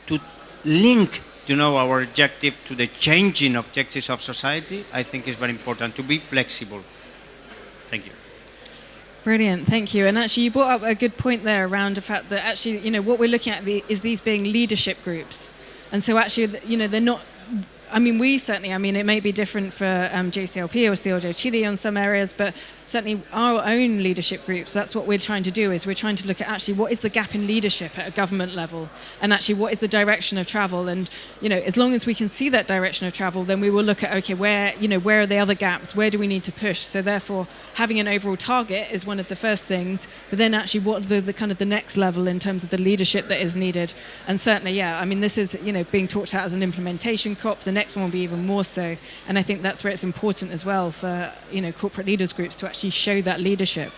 F: to link you know our objective to the changing objectives of society, I think is very important to be flexible. Thank you.
C: Brilliant, thank you. And actually, you brought up a good point there around the fact that actually, you know, what we're looking at is these being leadership groups, and so actually, you know, they're not I mean, we certainly, I mean, it may be different for um, JCLP or CLG Chile on some areas, but certainly our own leadership groups, that's what we're trying to do is we're trying to look at actually what is the gap in leadership at a government level and actually what is the direction of travel. And, you know, as long as we can see that direction of travel, then we will look at, okay, where, you know, where are the other gaps? Where do we need to push? So therefore, having an overall target is one of the first things, but then actually what the, the kind of the next level in terms of the leadership that is needed. And certainly, yeah, I mean, this is, you know, being talked about as an implementation COP. The next one will be even more so. And I think that's where it's important as well for you know corporate leaders groups to actually show that leadership.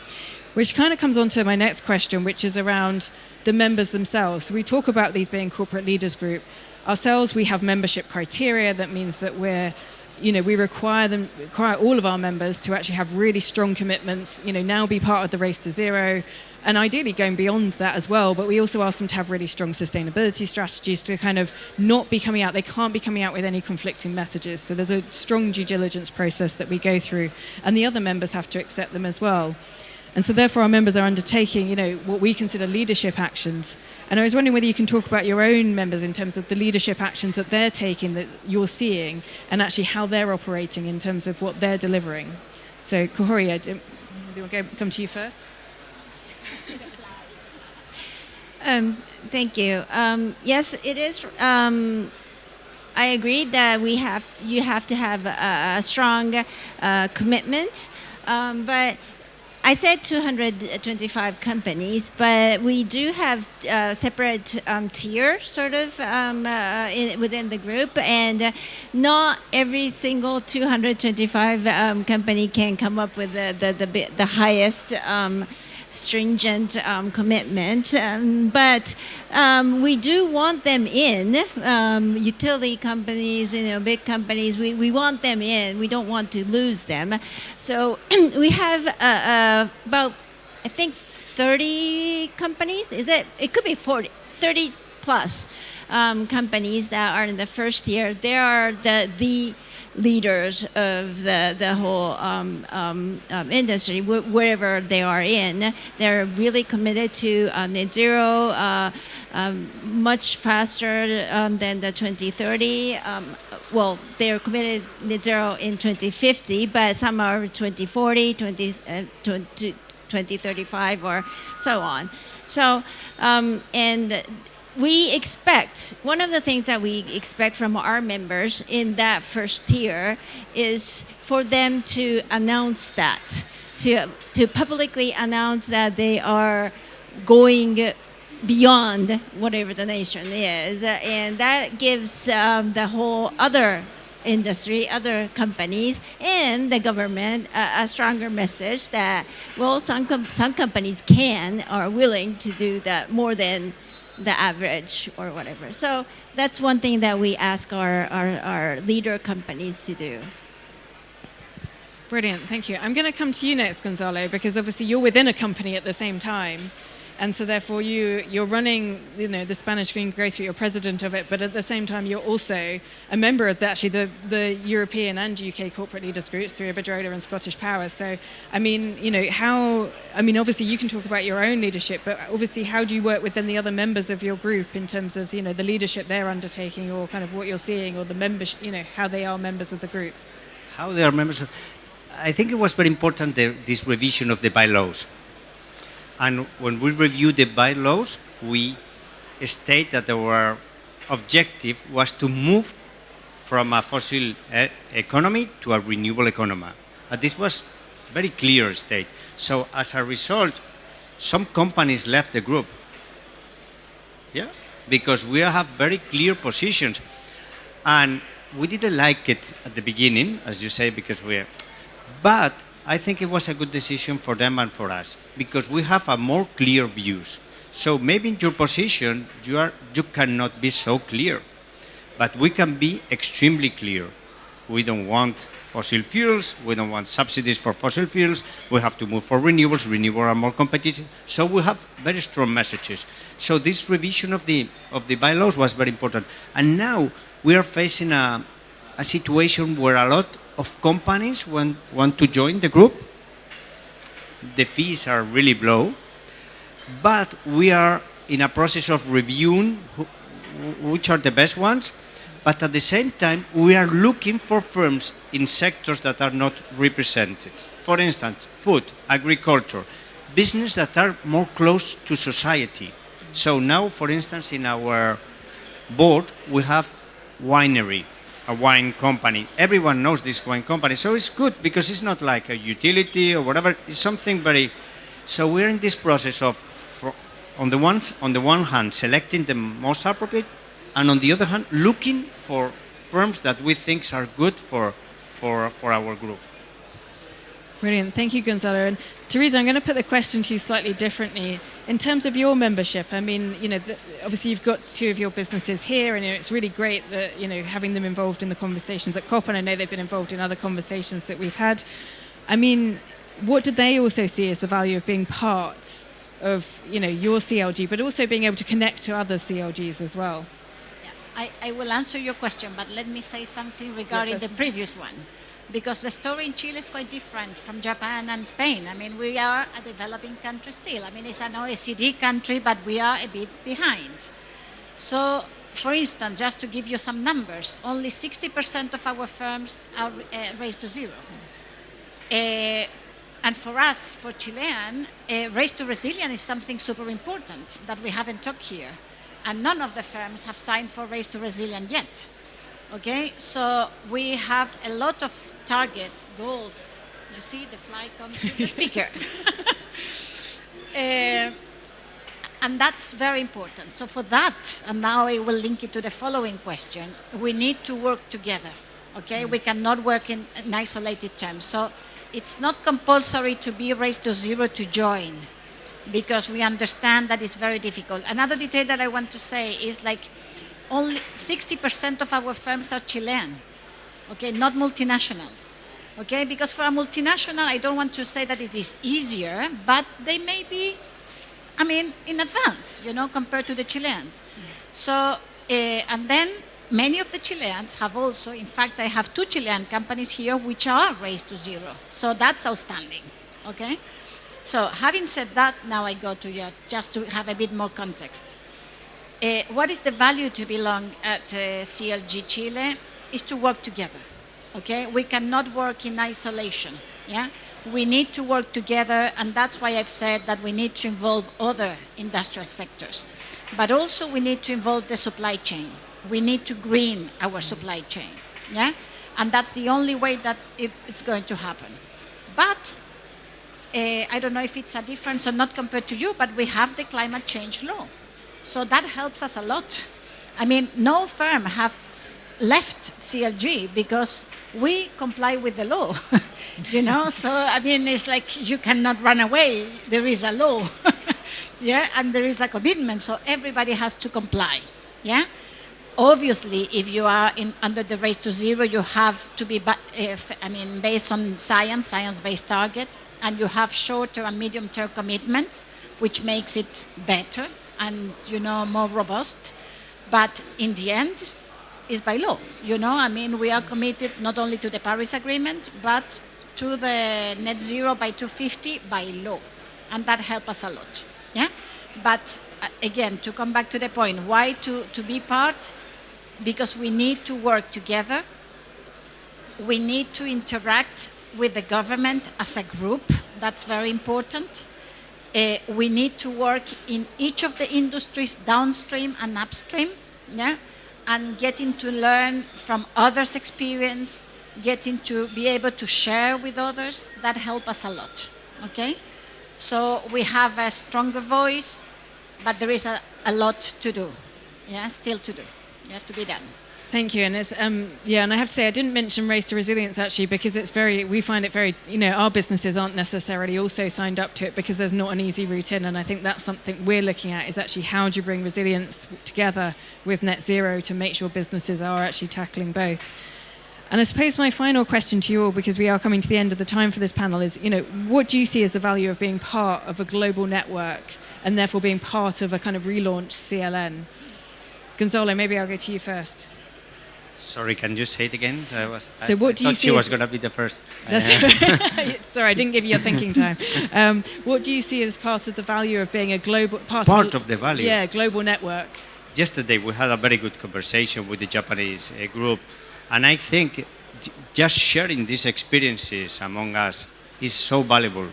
C: Which kind of comes on to my next question, which is around the members themselves. So we talk about these being corporate leaders group. Ourselves, we have membership criteria. That means that we're you know, we require them, require all of our members to actually have really strong commitments. You know, now be part of the race to zero, and ideally going beyond that as well. But we also ask them to have really strong sustainability strategies to kind of not be coming out, they can't be coming out with any conflicting messages. So there's a strong due diligence process that we go through, and the other members have to accept them as well. And so therefore our members are undertaking, you know, what we consider leadership actions. And I was wondering whether you can talk about your own members in terms of the leadership actions that they're taking that you're seeing and actually how they're operating in terms of what they're delivering. So Kaori, do you want to come to you first?
D: Um, thank you. Um, yes, it is. Um, I agree that we have you have to have a, a strong uh, commitment, um, but I said 225 companies, but we do have uh, separate um, tier sort of um, uh, in, within the group, and uh, not every single 225 um, company can come up with the the, the, the highest um, stringent um, commitment, um, but um, we do want them in. Um, utility companies, you know, big companies, we, we want them in. We don't want to lose them. So we have uh, uh, about, I think, 30 companies. Is it? It could be 40, 30 plus um, companies that are in the first year. They are the the leaders of the, the whole um, um, um, industry, wh wherever they are in. They're really committed to uh, net zero uh, um, much faster um, than the 2030. Um, well, they're committed net zero in 2050, but some are 2040, 20, uh, 20 2035 or so on. So, um, and we expect, one of the things that we expect from our members in that first tier is for them to announce that, to, to publicly announce that they are going beyond whatever the nation is. And that gives um, the whole other industry, other companies, and the government a, stronger message that, well, some, com some companies can, are willing to do that more than the average or whatever. So that's one thing that we ask our, our, our leader companies to do.
C: Brilliant, thank you. I'm going to come to you next, Gonzalo, because obviously you're within a company at the same time. And so therefore you, you're running you know, the Spanish Green Growth Group, you're president of it, but at the same time you're also a member of the, actually the, the European and UK corporate leaders groups through Iberdrola and Scottish Power. So, I mean, you know, how, I mean, obviously you can talk about your own leadership, but obviously how do you work with then the other members of your group in terms of, you know, the leadership they're undertaking or kind of what you're seeing or the members, you know, how they are members of the group?
F: How they are members of, I think it was very important, the, this revision of the bylaws and when we review the bylaws, we state that our objective was to move from a fossil eh, economy to a renewable economy. And this was very clear state. So as a result, some companies left the group. Yeah, because we have very clear positions. And we didn't like it at the beginning, as you say, because we're, but I think it was a good decision for them and for us because we have a more clear views. So maybe in your position, you, are, you cannot be so clear, but we can be extremely clear. We don't want fossil fuels, we don't want subsidies for fossil fuels, we have to move for renewables, renewables are more competitive, so we have very strong messages. So this revision of the, of the bylaws was very important. And now we are facing a, a situation where a lot of companies want, want to join the group. The fees are really low, but we are in a process of reviewing who, which are the best ones, but at the same time, we are looking for firms in sectors that are not represented. For instance, food, agriculture, business that are more close to society. So now, for instance, in our board, we have winery, a wine company. Everyone knows this wine company, so it's good because it's not like a utility or whatever. It's something very. So we're in this process of, for, on the one on the one hand, selecting the most appropriate, and on the other hand, looking for firms that we think are good for for for our group.
C: Brilliant. Thank you, Gonzalo. And Teresa, I'm going to put the question to you slightly differently. In terms of your membership, I mean, you know, the, obviously you've got two of your businesses here, and you know, it's really great that you know having them involved in the conversations at COP, and I know they've been involved in other conversations that we've had. I mean, what did they also see as the value of being part of you know your CLG, but also being able to connect to other CLGs as well?
E: Yeah, I, I will answer your question, but let me say something regarding yeah, the previous one because the story in Chile is quite different from Japan and Spain. I mean, we are a developing country still. I mean, it's an OECD country, but we are a bit behind. So, for instance, just to give you some numbers, only 60% of our firms are uh, race to zero. Uh, and for us, for Chilean, uh, race to resilience is something super important that we haven't talked here. And none of the firms have signed for race to resilience yet. Okay, so we have a lot of targets, goals You see, the fly comes with the speaker. Uh, and that's very important. So for that, and now I will link it to the following question, we need to work together. Okay, we cannot work in, in isolated terms. So it's not compulsory to be race to zero to join because we understand that it's very difficult. Another detail that I want to say is like only 60% of our firms are Chilean, okay, not multinationals. Okay, because for a multinational, I don't want to say that it is easier, but they may be, I mean, in advance, you know, compared to the Chileans. So, uh, and then many of the Chileans have also, in fact, I have two Chilean companies here which are race to zero. So that's outstanding, okay? So having said that, now I go to you, just to have a bit more context. Uh, what is the value to belong at uh, CLG Chile is to work together, okay? We cannot work in isolation, yeah? We need to work together, and that's why I've said that we need to involve other industrial sectors. But also we need to involve the supply chain. We need to green our supply chain, yeah? And that's the only way that it's going to happen. But uh, I don't know if it's a difference or not compared to you, but we have the climate change law. So that helps us a lot. I mean, no firm has left CLG because we comply with the law, you know? So, I mean, it's like you cannot run away. There is a law, yeah? And there is a commitment, so everybody has to comply, yeah? Obviously, if you are in, under the race to zero, you have to be, if, I mean, based on science, science-based target, and you have shorter and medium-term commitments, which makes it better and, you know, more robust. But in the end, it's by law. You know, I mean, we are committed not only to the Paris Agreement, but to the net zero by 250 by law. And that helps us a lot. Yeah? But uh, again, to come back to the point, why to, to be part? Because we need to work together. We need to interact with the government as a group. That's very important. Uh, we need to work in each of the industries downstream and upstream, yeah? and getting to learn from others' experience, getting to be able to share with others, that help us a lot, okay? So we have a stronger voice, but there is a, a lot to do, yeah, still to do, yeah, to be done.
C: Thank you, and it's um, yeah, and I have to say I didn't mention race to resilience actually because it's very we find it very you know our businesses aren't necessarily also signed up to it because there's not an easy route in, and I think that's something we're looking at is actually how do you bring resilience together with net zero to make sure businesses are actually tackling both. And I suppose my final question to you all, because we are coming to the end of the time for this panel, is you know what do you see as the value of being part of a global network and therefore being part of a kind of relaunched CLN? Gonzalo, maybe I'll go to you first.
F: Sorry, can you say it again? I was,
C: so what
F: I
C: do you see
F: she was going to be the first.
C: Sorry, I didn't give you your thinking time. Um, what do you see as part of the value of being a global part,
F: Part
C: a-
F: of the value?
C: Yeah, global network.
F: Yesterday we had a very good conversation with the Japanese uh, group, and I think just sharing these experiences among us is so valuable.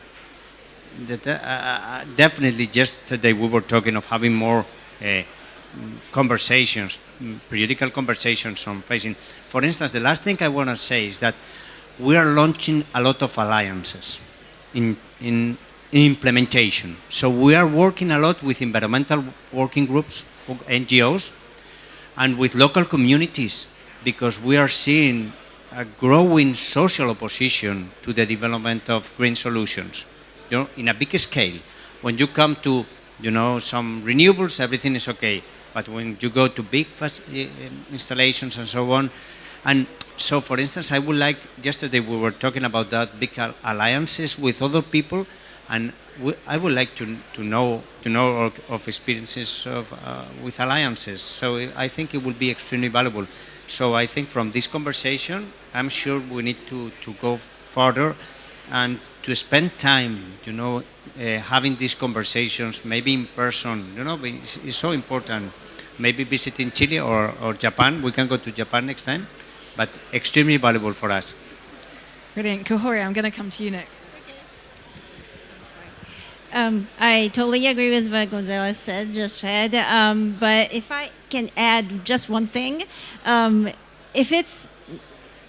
F: That, uh, uh, definitely, yesterday we were talking of having more uh, conversations, periodical conversations on facing. For instance, the last thing I want to say is that we are launching a lot of alliances in, in, in implementation. So we are working a lot with environmental working groups, NGOs, and with local communities because we are seeing a growing social opposition to the development of green solutions. You know, in a big scale, when you come to, you know, some renewables, everything is okay. But when you go to big fas- eh, installations and so on, and so, for instance, I would like, yesterday we were talking about that big alliances with other people, and I would like to, to know, to know of, of experiences of, uh, with alliances. So I think it will be extremely valuable. So I think from this conversation, I'm sure we need to, to go further and to spend time, you know, uh, having these conversations, maybe in person, you know, it's, it's so important. Maybe visiting Chile or, or Japan. We can go to Japan next time, but extremely valuable for us.
C: Brilliant. Kaori, I'm going to come to you next.
D: Um, I totally agree with what Gonzalo said, just said. Um, but if I can add just one thing, um, if it's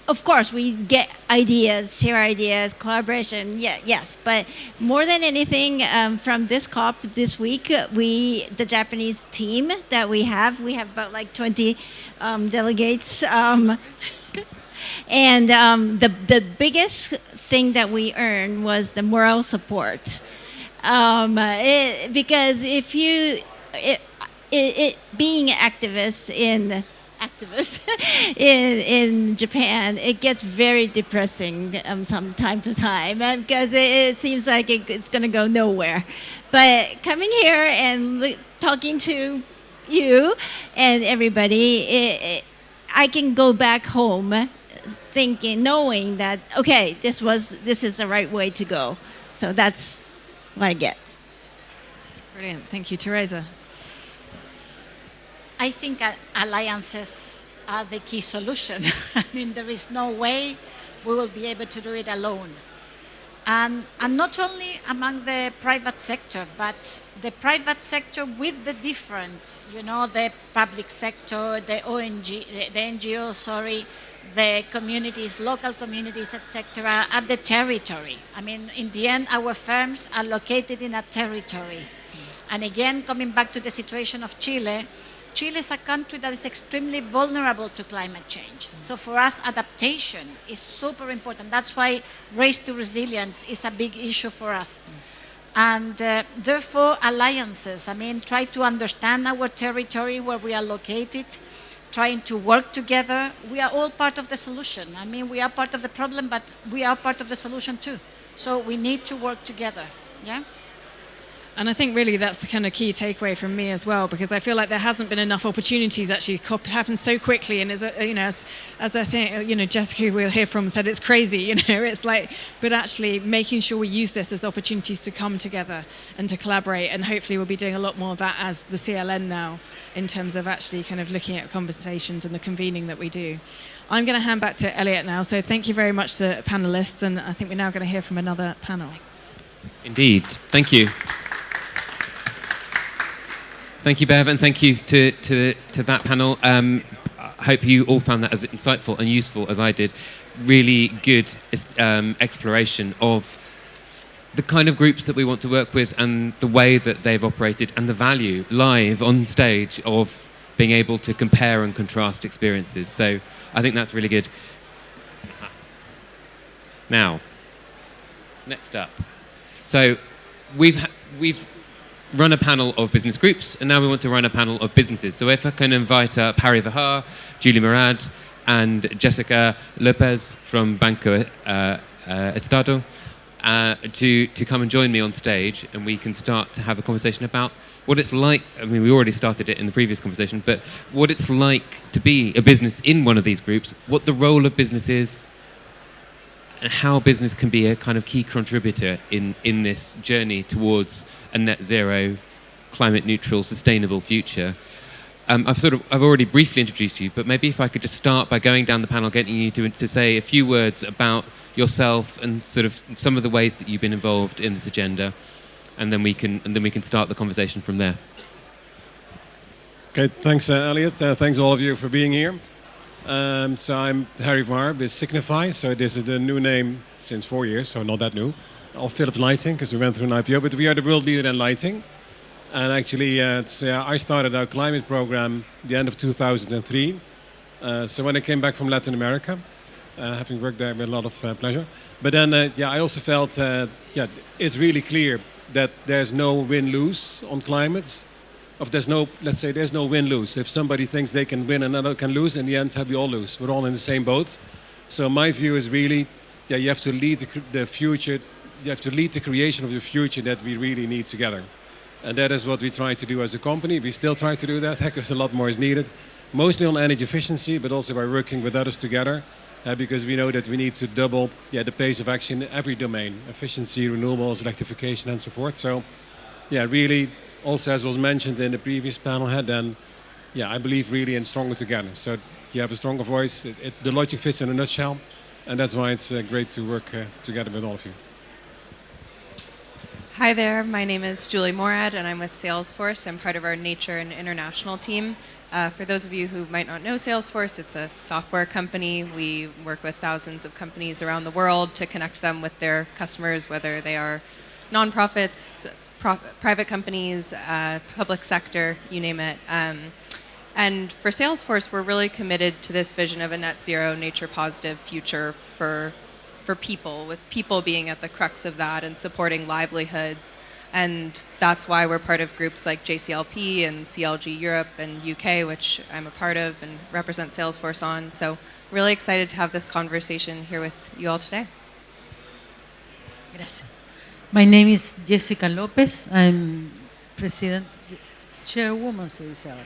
D: of course, we get ideas, share ideas, collaboration. Yeah, yes, but more than anything, um, from this COP this week, we the Japanese team that we have, we have about like 20 um, delegates, um, and um, the the biggest thing that we earned was the moral support, um, it, because if you it, it, it being activists in activists in, in Japan, it gets very depressing um, from time to time because it, it, seems like it, it's going to go nowhere. But coming here and talking to you and everybody, it, I can go back home thinking, knowing that okay, this was this is the right way to go. So that's what I get.
C: Brilliant, thank you, Teresa.
E: I think uh, alliances are the key solution. I mean, there is no way we will be able to do it alone. And, and not only among the private sector, but the private sector with the different, you know, the public sector, the ONG, the, the NGO, sorry, the communities, local communities, etc., at the territory. I mean, in the end, our firms are located in a territory. And again, coming back to the situation of Chile, Chile is a country that is extremely vulnerable to climate change. So for us, adaptation is super important. That's why race to resilience is a big issue for us. And uh, therefore, alliances, I mean, try to understand our territory where we are located, trying to work together. We are all part of the solution. I mean, we are part of the problem, but we are part of the solution too. So we need to work together, yeah?
C: And I think really that's the kind of key takeaway from me as well, because I feel like there hasn't been enough opportunities actually. COP happened so quickly, and as you know, as, as I think you know, Jessica we'll hear from said, it's crazy. You know, it's like, but actually making sure we use this as opportunities to come together and to collaborate, and hopefully we'll be doing a lot more of that as the CLN now, in terms of actually kind of looking at conversations and the convening that we do. I'm going to hand back to Eliot now. So thank you very much to the panelists, and I think we're now going to hear from another panel.
A: Indeed, thank you. Thank you, Bev, and thank you to, to, to that panel. Um, I hope you all found that as insightful and useful as I did. Really good um, exploration of the kind of groups that we want to work with and the way that they've operated and the value live on stage of being able to compare and contrast experiences. So I think that's really good. Now, next up. So we've, we've run a panel of business groups, and now we want to run a panel of businesses. So if I can invite uh, Harry Verhaar, Julie Murad, and Jessica Lopez from Banco uh, uh, Estado uh, to, to come and join me on stage, and we can start to have a conversation about what it's like. I mean, we already started it in the previous conversation, but what it's like to be a business in one of these groups, what the role of business is, and how business can be a kind of key contributor in, in this journey towards a net zero, climate neutral, sustainable future. Um, I've sort of I've already briefly introduced you, but maybe if I could just start by going down the panel, getting you to, to say a few words about yourself and sort of some of the ways that you've been involved in this agenda, and then we can and then we can start the conversation from there.
G: Okay, thanks, uh, Eliot. Uh, thanks all of you for being here. Um, so I'm Harry Verhaar with Signify. So this is the new name since four years, so not that new of Philips Lighting because we went through an IPO, but we are the world leader in lighting. And actually, uh, uh, I started our climate program the end of 2003. Uh, so when I came back from Latin America, uh, having worked there with a lot of uh, pleasure. But then, uh, yeah, I also felt, yeah, it's really clear that there's no win-lose on climate. Of there's no, let's say, there's no win-lose. If somebody thinks they can win, another can lose. In the end, have we all lose. We're all in the same boat. So my view is really, yeah, you have to lead the, the future you have to lead the creation of the future that we really need together. And that is what we try to do as a company. We still try to do that because a lot more is needed, mostly on energy efficiency, but also by working with others together, uh, because we know that we need to double yeah, the pace of action in every domain, efficiency, renewables, electrification, and so forth. So, yeah, really, also as was mentioned in the previous panel, had then, yeah, I believe really in stronger together. So you have a stronger voice. It, it, the logic fits in a nutshell, and that's why it's uh, great to work uh, together with all of you.
H: Hi there, my name is Julie Morad and I'm with Salesforce. I'm part of our Nature and International team. Uh, for those of you who might not know Salesforce, it's a software company. We work with thousands of companies around the world to connect them with their customers, whether they are nonprofits, private companies, uh, public sector, you name it. Um, and for Salesforce, we're really committed to this vision of a net zero, nature positive future for for people, with people being at the crux of that and supporting livelihoods. And that's why we're part of groups like JCLP and CLG Europe and UK, which I'm a part of and represent Salesforce on. So really excited to have this conversation here with you all today.
I: Gracias. My name is Jessica Lopez. I'm president, chairwoman, se dice ahora,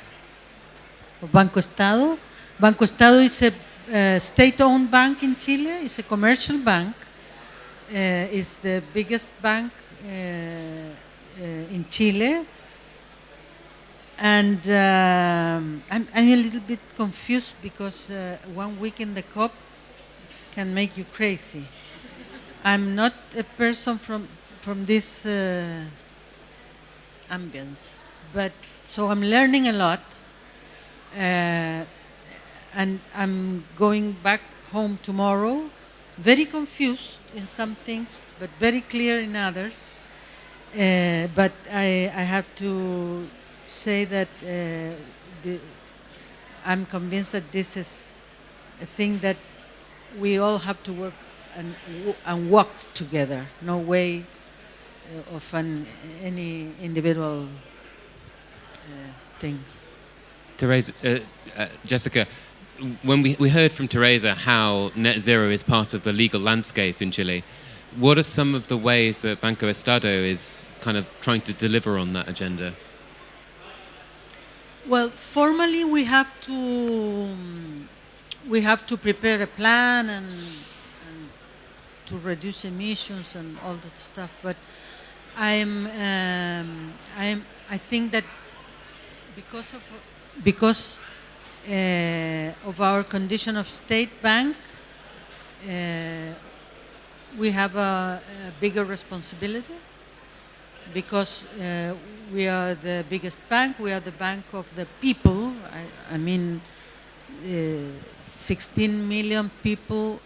I: of Banco Estado. Banco Estado is a uh, state-owned bank in Chile. It's a commercial bank. Uh, it's the biggest bank uh, uh in Chile. And um, I'm, I'm, a little bit confused because uh, one week in the COP can make you crazy. I'm not a person from, from this uh, ambience, but so I'm learning a lot and I'm going back home tomorrow, very confused in some things, but very clear in others. Uh, but I, I, have to say that uh, the, I'm convinced that this is a thing that we all have to work and, and walk together. No way uh, of an, any individual uh, thing.
A: Teresa, uh, uh, Jessica, when we, we heard from Teresa how net zero is part of the legal landscape in Chile, what are some of the ways that Banco Estado is kind of trying to deliver on that agenda?
I: Well, formally we have to we have to prepare a plan and, and to reduce emissions and all that stuff. But I'm um, I'm I think that because of because uh, of our condition of state bank, uh, we have a, a, bigger responsibility because uh, we are the biggest bank, we are the bank of the people. I, I mean, 16 million people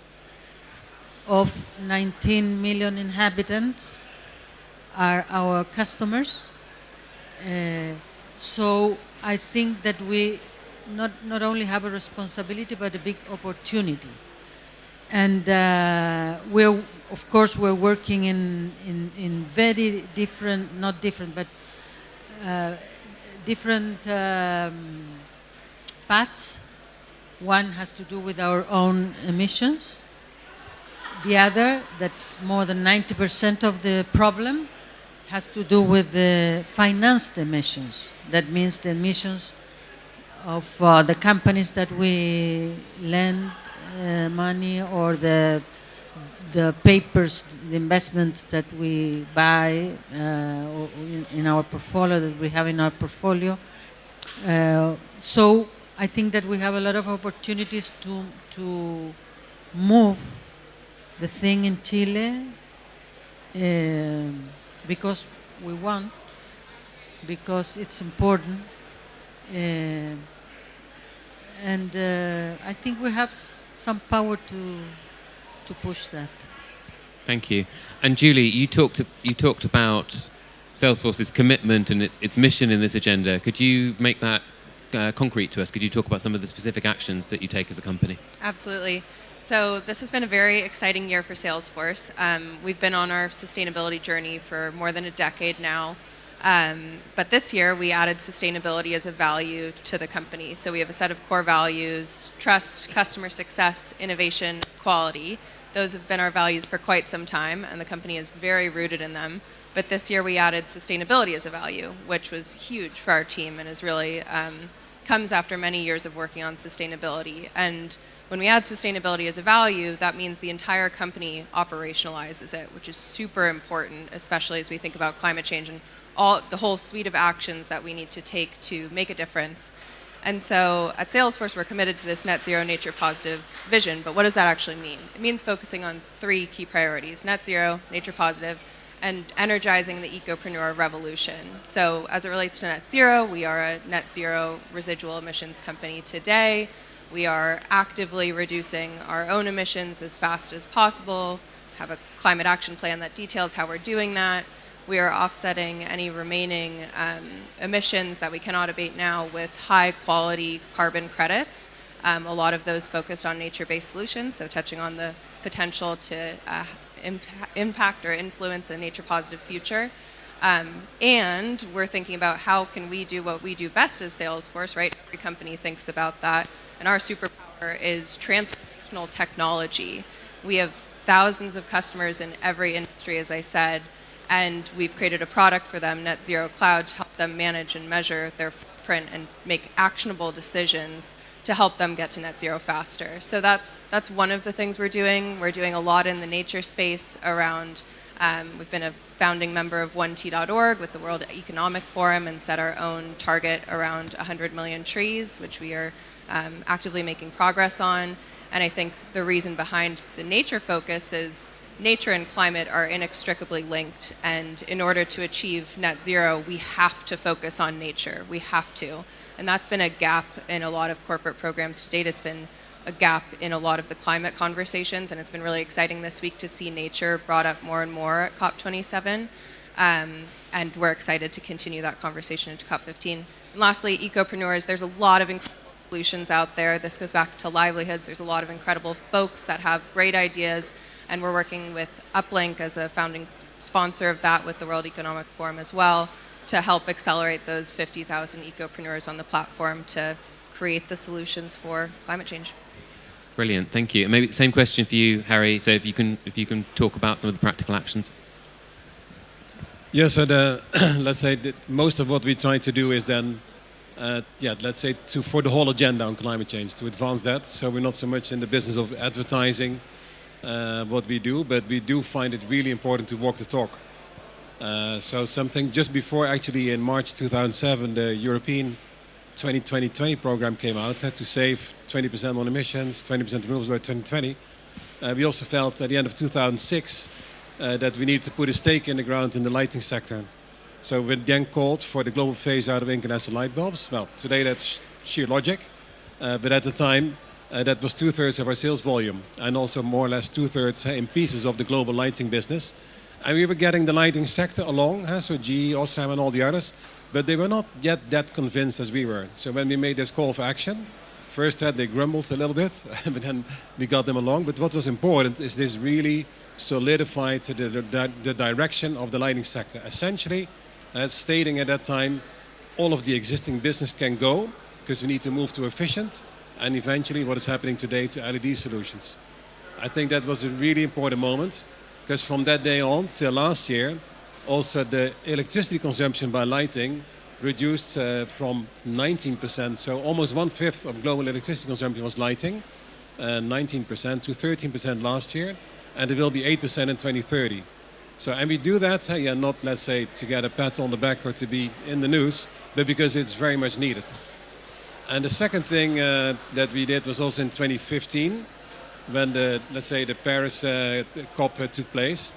I: of 19 million inhabitants are our customers. Uh, so I think that we not, not only have a responsibility, but a big opportunity. And uh, we're, of course, we're working in, in, in very different, not different, but uh, different um, paths. One has to do with our own emissions. The other, that's more than 90% of the problem, has to do with the financed emissions. That means the emissions of uh, the companies that we lend uh, money or the the papers, the investments that we buy uh, in our portfolio, that we have in our portfolio. Uh, so I think that we have a lot of opportunities to, to move the thing in Chile uh, because we want, because it's important. Uh, and uh, I think we have some power to to push that.
A: Thank you. And Julie, you talked you talked about Salesforce's commitment and its its mission in this agenda. Could you make that uh, concrete to us? Could you talk about some of the specific actions that you take as a company?
H: Absolutely. So this has been a very exciting year for Salesforce. Um, we've been on our sustainability journey for more than a decade now. Um, but this year we added sustainability as a value to the company. So we have a set of core values, trust, customer success, innovation, quality. Those have been our values for quite some time and the company is very rooted in them. But this year we added sustainability as a value, which was huge for our team and is really um, comes after many years of working on sustainability. And when we add sustainability as a value, that means the entire company operationalizes it, which is super important, especially as we think about climate change and all the whole suite of actions that we need to take to make a difference. And so at Salesforce, we're committed to this net zero nature positive vision, but what does that actually mean? It means focusing on three key priorities, net zero, nature positive, and energizing the ecopreneur revolution. So as it relates to net zero, we are a net zero residual emissions company today. We are actively reducing our own emissions as fast as possible, have a climate action plan that details how we're doing that. We are offsetting any remaining um, emissions that we cannot abate now with high quality carbon credits. Um, a lot of those focused on nature-based solutions, so touching on the potential to uh, imp impact or influence a nature-positive future. Um, and we're thinking about how can we do what we do best as Salesforce, right? Every company thinks about that. And our superpower is transformational technology. We have thousands of customers in every industry, as I said, and we've created a product for them, Net Zero Cloud, to help them manage and measure their footprint and make actionable decisions to help them get to net zero faster. So that's, that's one of the things we're doing. We're doing a lot in the nature space around, um, we've been a founding member of 1T.org with the World Economic Forum and set our own target around 100 million trees, which we are um, actively making progress on. And I think the reason behind the nature focus is nature and climate are inextricably linked. And in order to achieve net zero, we have to focus on nature. We have to. And that's been a gap in a lot of corporate programs to date. It's been a gap in a lot of the climate conversations, and it's been really exciting this week to see nature brought up more and more at COP27. Um, and we're excited to continue that conversation into COP15. And lastly, ecopreneurs, there's a lot of incredible solutions out there. This goes back to livelihoods. There's a lot of incredible folks that have great ideas, and we're working with Uplink as a founding sponsor of that with the World Economic Forum as well to help accelerate those 50,000 ecopreneurs on the platform to create the solutions for climate change.
A: Brilliant, thank you. Maybe same question for you, Harry. So if you can, if you can talk about some of the practical actions.
G: Yes, so the, let's say that most of what we try to do is then, uh, yeah, let's say to, for the whole agenda on climate change, to advance that. So we're not so much in the business of advertising uh, what we do, but we do find it really important to walk the talk. Uh, so something just before actually in March 2007 the European 2020 program came out uh, to save 20% on emissions, 20% renewables by 2020. Uh, we also felt at the end of 2006 uh, that we needed to put a stake in the ground in the lighting sector. So we then called for the global phase out of incandescent light bulbs. Well, today that's sheer logic, uh, but at the time that was two-thirds of our sales volume and also more or less two-thirds in pieces of the global lighting business. And we were getting the lighting sector along, so GE, Osram and all the others, but they were not yet that convinced as we were. So when we made this call for action, first had they grumbled a little bit, but then we got them along. But what was important is this really solidified the, the, the direction of the lighting sector. Essentially, uh, stating at that time, all of the existing business can go because we need to move to efficient and eventually what is happening today to LED solutions. I think that was a really important moment because from that day on till last year, also the electricity consumption by lighting reduced uh, from 19%, so almost one-fifth of global electricity consumption was lighting, uh, 19% to 13% last year, and it will be 8% in 2030. So, and we do that, uh, yeah, not let's say to get a pat on the back or to be in the news, but because it's very much needed. And the second thing uh, that we did was also in 2015, when the, let's say, the Paris uh, COP uh, took place,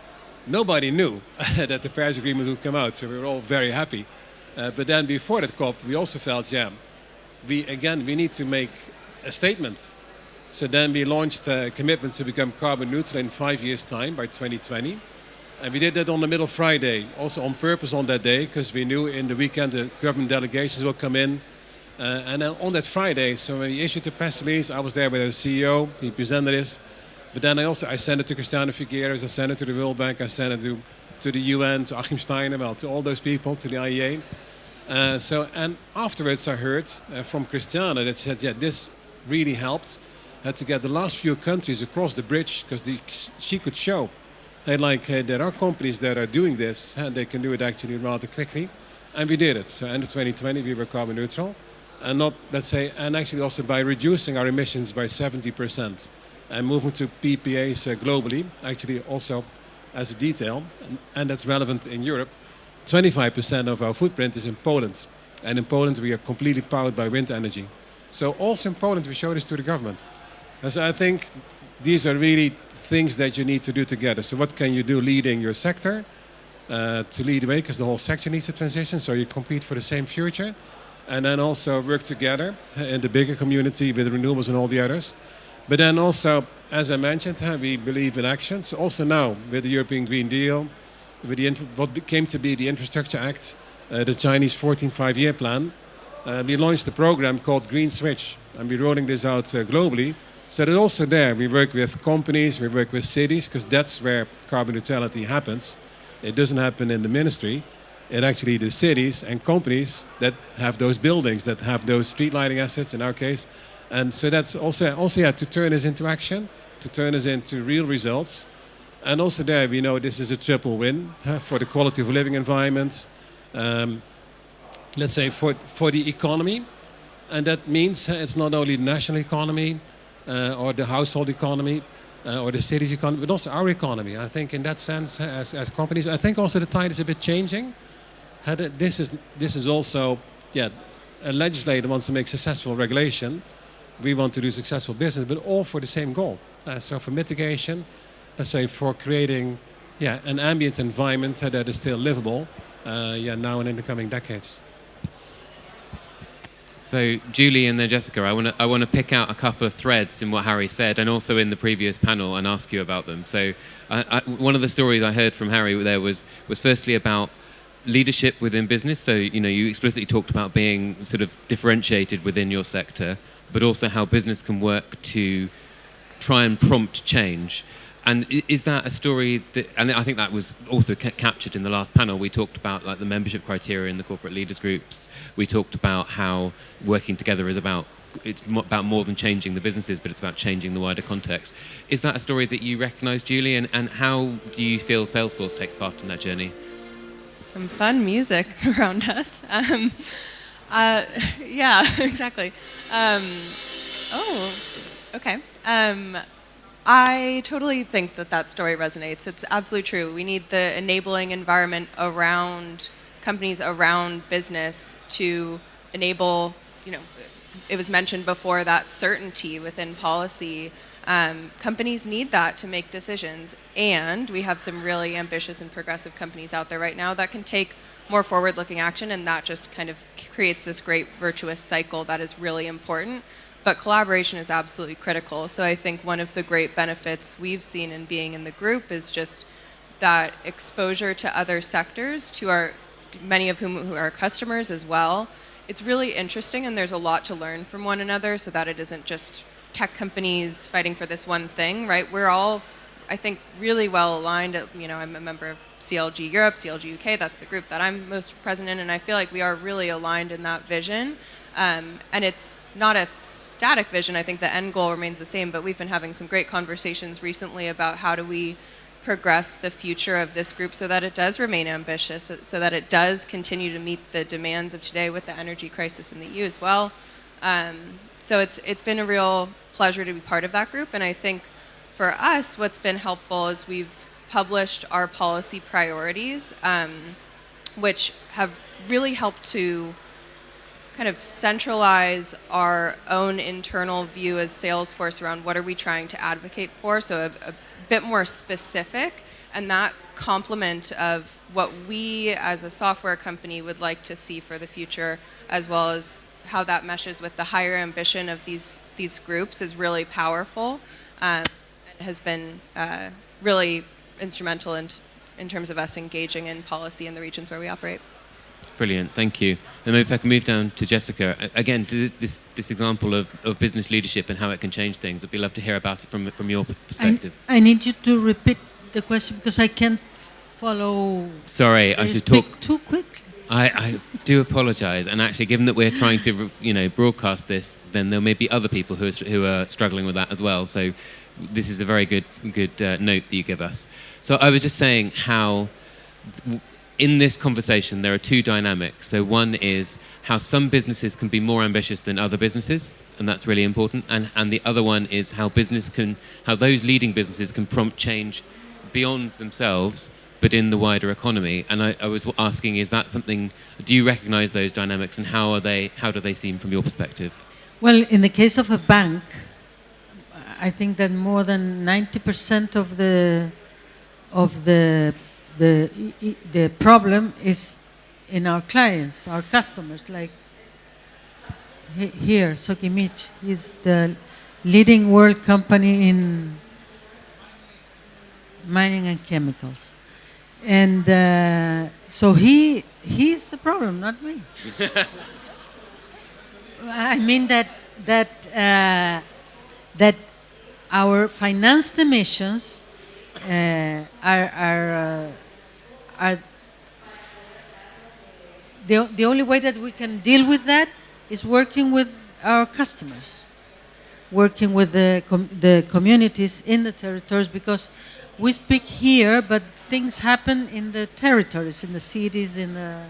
G: nobody knew that the Paris Agreement would come out, so we were all very happy. Uh, but then before that COP, we also felt, yeah, we again, we need to make a statement. So then we launched a commitment to become carbon neutral in five years' time by 2020. And we did that on the middle Friday, also on purpose on that day, because we knew in the weekend the government delegations will come in uh, and then on that Friday, so when we issued the press release, I was there with the CEO, he presented this. But then I also I sent it to Christiana Figueres, I sent it to the World Bank, I sent it to, to the UN, to Achim Steiner, well, to all those people, to the IEA. Uh, so, and afterwards I heard uh, from Christiana that said, yeah, this really helped uh, to get the last few countries across the bridge because she could show that like uh, there are companies that are doing this and they can do it actually rather quickly. And we did it. So end of 2020 we were carbon neutral and not, let's say, and actually also by reducing our emissions by 70% and moving to PPAs uh, globally, actually also as a detail, and, that's relevant in Europe, 25% of our footprint is in Poland. And in Poland we are completely powered by wind energy. So also in Poland we show this to the government. And so I think these are really things that you need to do together. So what can you do leading your sector? uh, to lead the way because the whole sector needs a transition. So you compete for the same future, and then also work together in the bigger community with renewables and all the others. But then also, as I mentioned, we believe in actions. Also now with the European Green Deal, with the what came to be the Infrastructure Act, uh, the Chinese 14 five-year plan, uh, we launched a program called Green Switch, and we're rolling this out uh, globally. So that also there, we work with companies, we work with cities, because that's where carbon neutrality happens. It doesn't happen in the ministry. It actually the cities and companies that have those buildings, that have those street lighting assets in our case, and so that's also, also yeah, to turn this into action, to turn this into real results. And also there, we know this is a triple win huh, for the quality of living environment, um, let's say for, for the economy. And that means it's not only the national economy uh, or the household economy uh, or the city's economy, but also our economy. I think in that sense, as, as companies, I think also the tide is a bit changing. This is, this is also, yeah, a legislator wants to make successful regulation we want to do successful business, but all for the same goal. Uh, so for mitigation, let's say for creating yeah, an ambient environment that is still livable uh, yeah, now and in the coming decades.
A: So Julie and then Jessica, I want to I want to pick out a couple of threads in what Harry said, and also in the previous panel, and ask you about them. So I, I, one of the stories I heard from Harry there was was firstly about leadership within business. So you know you explicitly talked about being sort of differentiated within your sector, but also how business can work to try and prompt change. And is that a story that, and I think that was also ca captured in the last panel, we talked about like the membership criteria in the corporate leaders groups. We talked about how working together is about, it's about more than changing the businesses, but it's about changing the wider context. Is that a story that you recognize, Julie? And, and how do you feel Salesforce takes part in that journey?
H: Some fun music around us. Um, uh, yeah, exactly. Um, oh, okay. Um, I totally think that that story resonates. It's absolutely true. We need the enabling environment around companies, around business to enable, you know, it was mentioned before that certainty within policy. Um, companies need that to make decisions. And we have some really ambitious and progressive companies out there right now that can take more forward-looking action, and that just kind of creates this great virtuous cycle that is really important. But collaboration is absolutely critical. So I think one of the great benefits we've seen in being in the group is just that exposure to other sectors, to our many of whom who are customers as well. It's really interesting, and there's a lot to learn from one another, so that it isn't just tech companies fighting for this one thing, right? We're all, I think, really well aligned. You know, I'm a member of CLG Europe, CLG UK, that's the group that I'm most present in, and I feel like we are really aligned in that vision. Um, and it's not a static vision, I think the end goal remains the same, but we've been having some great conversations recently about how do we progress the future of this group so that it does remain ambitious, so that it does continue to meet the demands of today with the energy crisis in the EU as well. Um, so it's, it's been a real pleasure to be part of that group, and I think for us, what's been helpful is we've published our policy priorities, um, which have really helped to kind of centralize our own internal view as Salesforce around what are we trying to advocate for, so a, a bit more specific, and that complement of what we as a software company would like to see for the future, as well as how that meshes with the higher ambition of these, these groups is really powerful. Um, has been uh, really instrumental in, in terms of us engaging in policy in the regions where we operate.
A: Brilliant, thank you. And maybe if I can move down to Jessica. Again, this, this example of, of business leadership and how it can change things. I'd be love to hear about it from, from your perspective.
I: I, I need you to repeat the question because I can't follow.
A: Sorry, I should talk
I: too quickly.
A: I, I do apologise, and actually, given that we're trying to, you know, broadcast this, then there may be other people who are, who are struggling with that as well. So, this is a very good, good uh, note that you give us. So I was just saying how in this conversation there are two dynamics. So one is how some businesses can be more ambitious than other businesses, and that's really important. And, and the other one is how business can, how those leading businesses can prompt change beyond themselves, but in the wider economy. And I, I was asking, is that something, do you recognize those dynamics and how are they, how do they seem from your perspective?
I: Well, in the case of a bank, I think that more than 90% of the of the the, the problem is in our clients, our customers, like he- here, Soquimich is the leading world company in mining and chemicals. And uh, so he, he's the problem, not me. I mean that, that, uh, that our financed emissions uh, are, are, uh, are the, the only way that we can deal with that is working with our customers, working with the, com- the communities in the territories because we speak here, but things happen in the territories, in the cities, in the,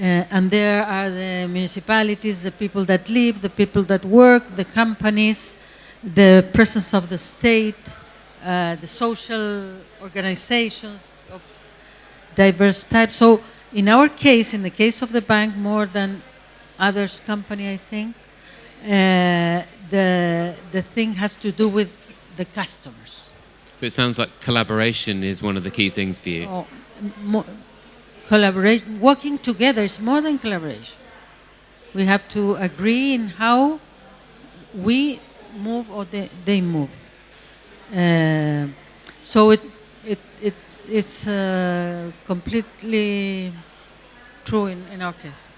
I: uh, and there are the municipalities, the people that live, the people that work, the companies, the presence of the state, uh, the social organizations of diverse types. So in our case, in the case of the bank, more than others company, I think, uh, the, the thing has to do with the customers.
A: So it sounds like collaboration is one of the key things for you.
I: Oh, mo- collaboration, working together is more than collaboration. We have to agree in how we move or they, they move. Uh, so it, it, it, it's uh, completely true in, in our case.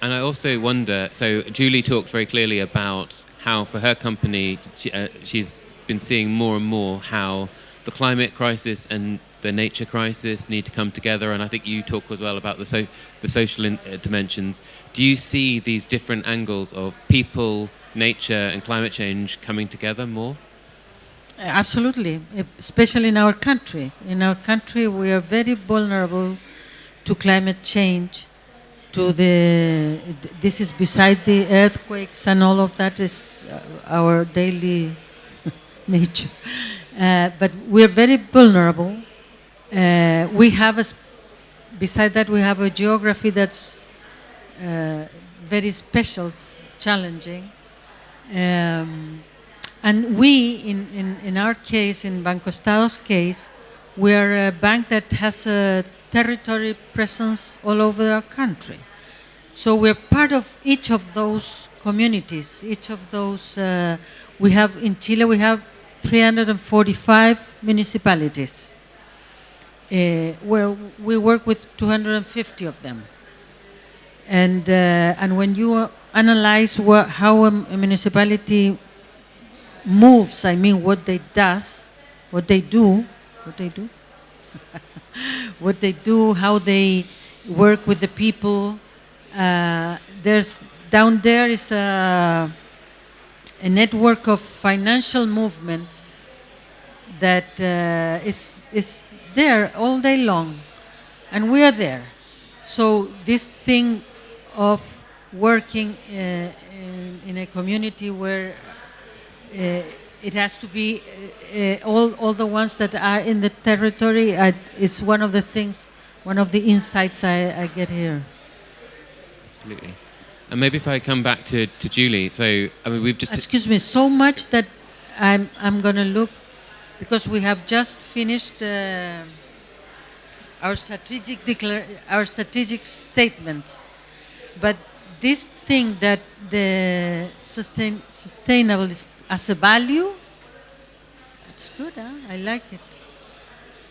A: And I also wonder so, Julie talked very clearly about how, for her company, she, uh, she's been seeing more and more how the climate crisis and the nature crisis need to come together. And I think you talk as well about the, so, the social in, uh, dimensions. Do you see these different angles of people, nature, and climate change coming together more?
I: Absolutely, especially in our country. In our country, we are very vulnerable to climate change. To the this is beside the earthquakes and all of that is uh, our daily nature. Uh, but we are very vulnerable. Uh, we have a, beside that, we have a geography that's uh, very special, challenging. Um, and we, in, in, in our case, in Banco Estado's case, we are a bank that has a territory presence all over our country. So we're part of each of those communities, each of those, uh, we have, in Chile, we have 345 municipalities, uh, where we work with 250 of them. And, uh, and when you analyze what, how a, municipality moves, I mean what they does, what they do, what they do, what they do, how they work with the people. Uh, there's down there is a, a network of financial movements that uh, is is there all day long, and we are there. So this thing of working uh, in, in a community where uh, it has to be uh, all, all the ones that are in the territory uh, is one of the things, one of the insights I, I get here.
A: Absolutely. And maybe if I come back to, to Julie, so I mean we've just
I: Excuse me, so much that I'm, I'm going to look, because we have just finished uh, our, strategic declar- our strategic statements. But this thing that the sustain, sustainable is as a value, it's good, huh? I like it.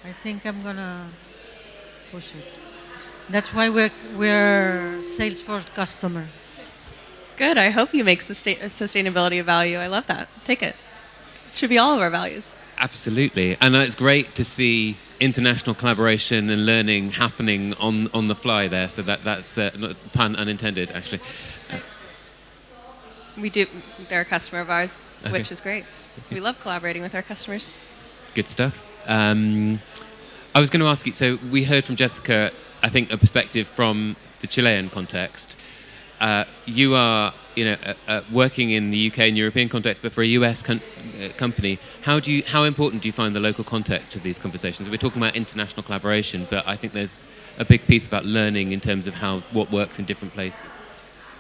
I: I think I'm gonna push it. That's why we're we're Salesforce customer.
H: Good. I hope you make sustain- sustainability a value. I love that. Take it. It should be all of our values.
A: Absolutely, and it's great to see international collaboration and learning happening on, on the fly there. So that that's uh, not, pun unintended, actually. Uh,
H: We do. They're a customer of ours,
A: Okay.
H: which is great. We love collaborating with our customers.
A: good stuff. Um, I was going to ask you. So we heard from Jessica, I think, a perspective from the Chilean context. Uh, you are, you know, uh, uh, working in the UK and European context, but for a US uh, company, how do you, how important do you find the local context to these conversations? We're talking about international collaboration, but I think there's a big piece about learning in terms of how what works in different places.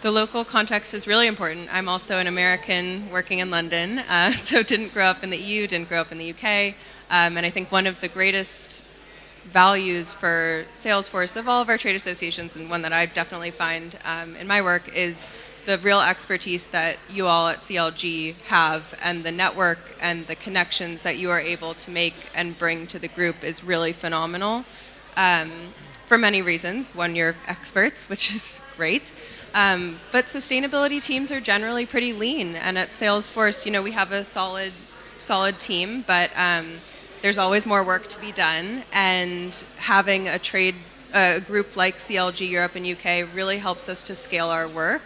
H: The local context is really important. I'm also an American working in London, uh, so didn't grow up in the EU, didn't grow up in the UK. Um, and I think one of the greatest values for Salesforce of all of our trade associations, and one that I definitely find um, in my work is the real expertise that you all at CLG have and the network and the connections that you are able to make and bring to the group is really phenomenal um, for many reasons. One, you're experts, which is great. Um, but sustainability teams are generally pretty lean, and at Salesforce, you know, we have a solid, solid team, but um, there's always more work to be done, and having a trade a group like CLG Europe and UK really helps us to scale our work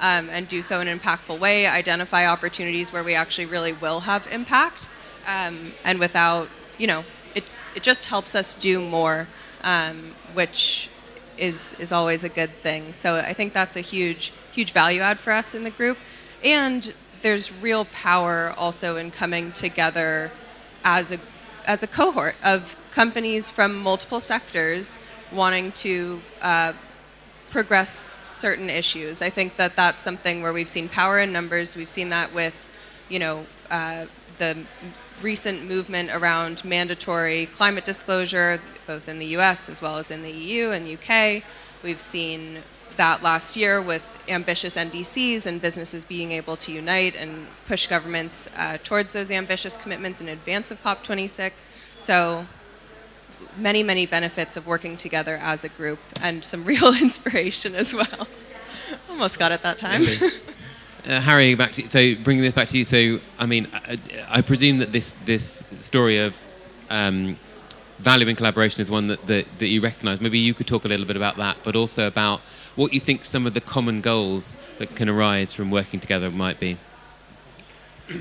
H: um, and do so in an impactful way, identify opportunities where we actually really will have impact, um, and without, you know, it, it just helps us do more, um, which is, is always a good thing. So I think that's a huge, huge value add for us in the group. And there's real power also in coming together as a, as a cohort of companies from multiple sectors wanting to uh, progress certain issues. I think that that's something where we've seen power in numbers. We've seen that with, you know, uh, the recent movement around mandatory climate disclosure, both in the US as well as in the EU and UK. We've seen that last year with ambitious NDCs and businesses being able to unite and push governments uh, towards those ambitious commitments in advance of COP26. So many, many benefits of working together as a group and some real inspiration as well. Almost got it that time.
A: Uh, Harry, back to you. so bringing this back to you. So, I mean, I, I presume that this this story of um, value and collaboration is one that, that, that you recognise. Maybe you could talk a little bit about that, but also about what you think some of the common goals that can arise from working together might be.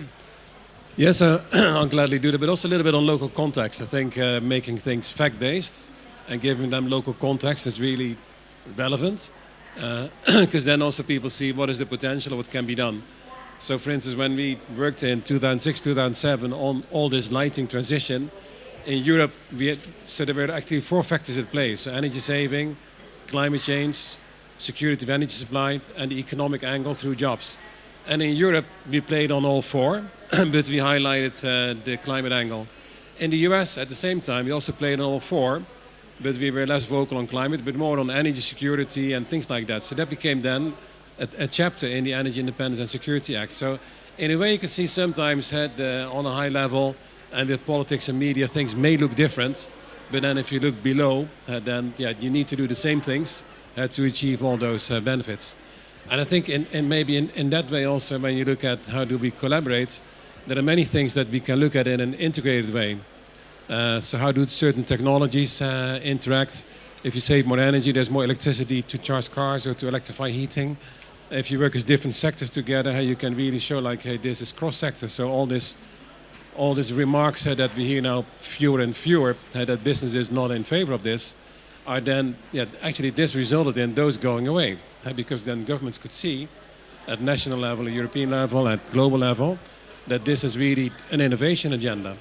G: Yes, uh, I'll gladly do that, but also a little bit on local context. I think uh, making things fact-based and giving them local context is really relevant because uh, then also people see what is the potential of what can be done. So for instance, when we worked in 2006, 2007 on all this lighting transition, in Europe, we had, so there were actually four factors at play. So energy saving, climate change, security of energy supply, and the economic angle through jobs. And in Europe, we played on all four, but we highlighted uh, the climate angle. In the US, at the same time, we also played on all four, but we were less vocal on climate, but more on energy security and things like that. So that became then a, a chapter in the Energy Independence and Security Act. So in a way, you can see sometimes uh, on a high level and with politics and media, things may look different. But then if you look below, uh, then yeah, you need to do the same things to achieve all those uh, benefits. And I think in, in maybe in, in that way also, when you look at how do we collaborate, there are many things that we can look at in an integrated way. Uh, so how do certain technologies uh, interact? If you save more energy, there's more electricity to charge cars or to electrify heating. If you work as different sectors together, you can really show like, hey, this is cross-sector. So all this, all these remarks uh, that we hear now fewer and fewer, uh, that business is not in favor of this, are then, yeah, actually this resulted in those going away. Uh, because then governments could see at national level, at European level, at global level, that this is really an innovation agenda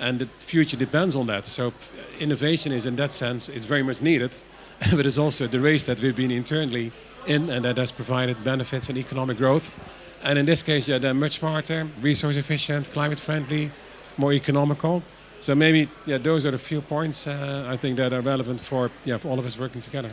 G: and the future depends on that. So innovation is in that sense, it's very much needed, but it's also the race that we've been internally in and that has provided benefits and economic growth. And in this case, yeah, they're much smarter, resource efficient, climate friendly, more economical. So maybe yeah, those are the few points uh, I think that are relevant for, yeah, for all of us working together.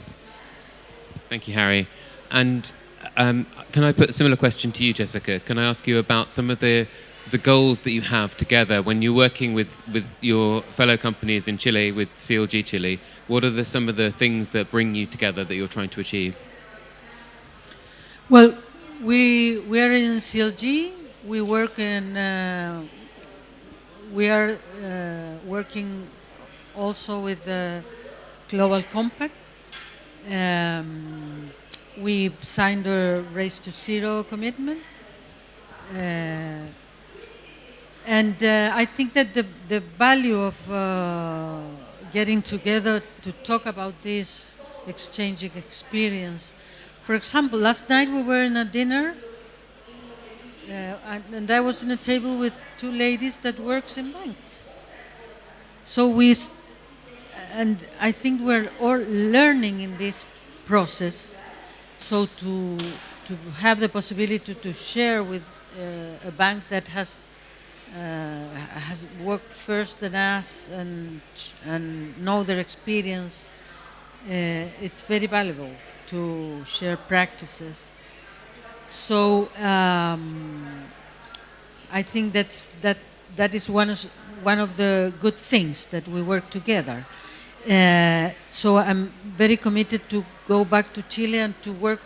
A: Thank you, Harry. And um, can I put a similar question to you, Jessica? Can I ask you about some of the the goals that you have together when you're working with, with your fellow companies in Chile, with CLG Chile? What are the, some of the things that bring you together that you're trying to achieve?
I: Well, we, we are in CLG. We work in, uh, we are uh, working also with the Global Compact. Um, we signed a Race to Zero commitment. Uh, and uh, I think that the, the value of uh, getting together to talk about this, exchanging experience. For example, last night we were in a dinner uh, and, and, I was in a table with two ladies that works in banks. So we, and I think we're all learning in this process. So to, to have the possibility to, share with uh, a bank that has uh, has worked first than us and and know their experience, uh, it's very valuable to share practices. So um, I think that's that that is one of one of the good things that we work together. Uh, so I'm very committed to go back to Chile and to work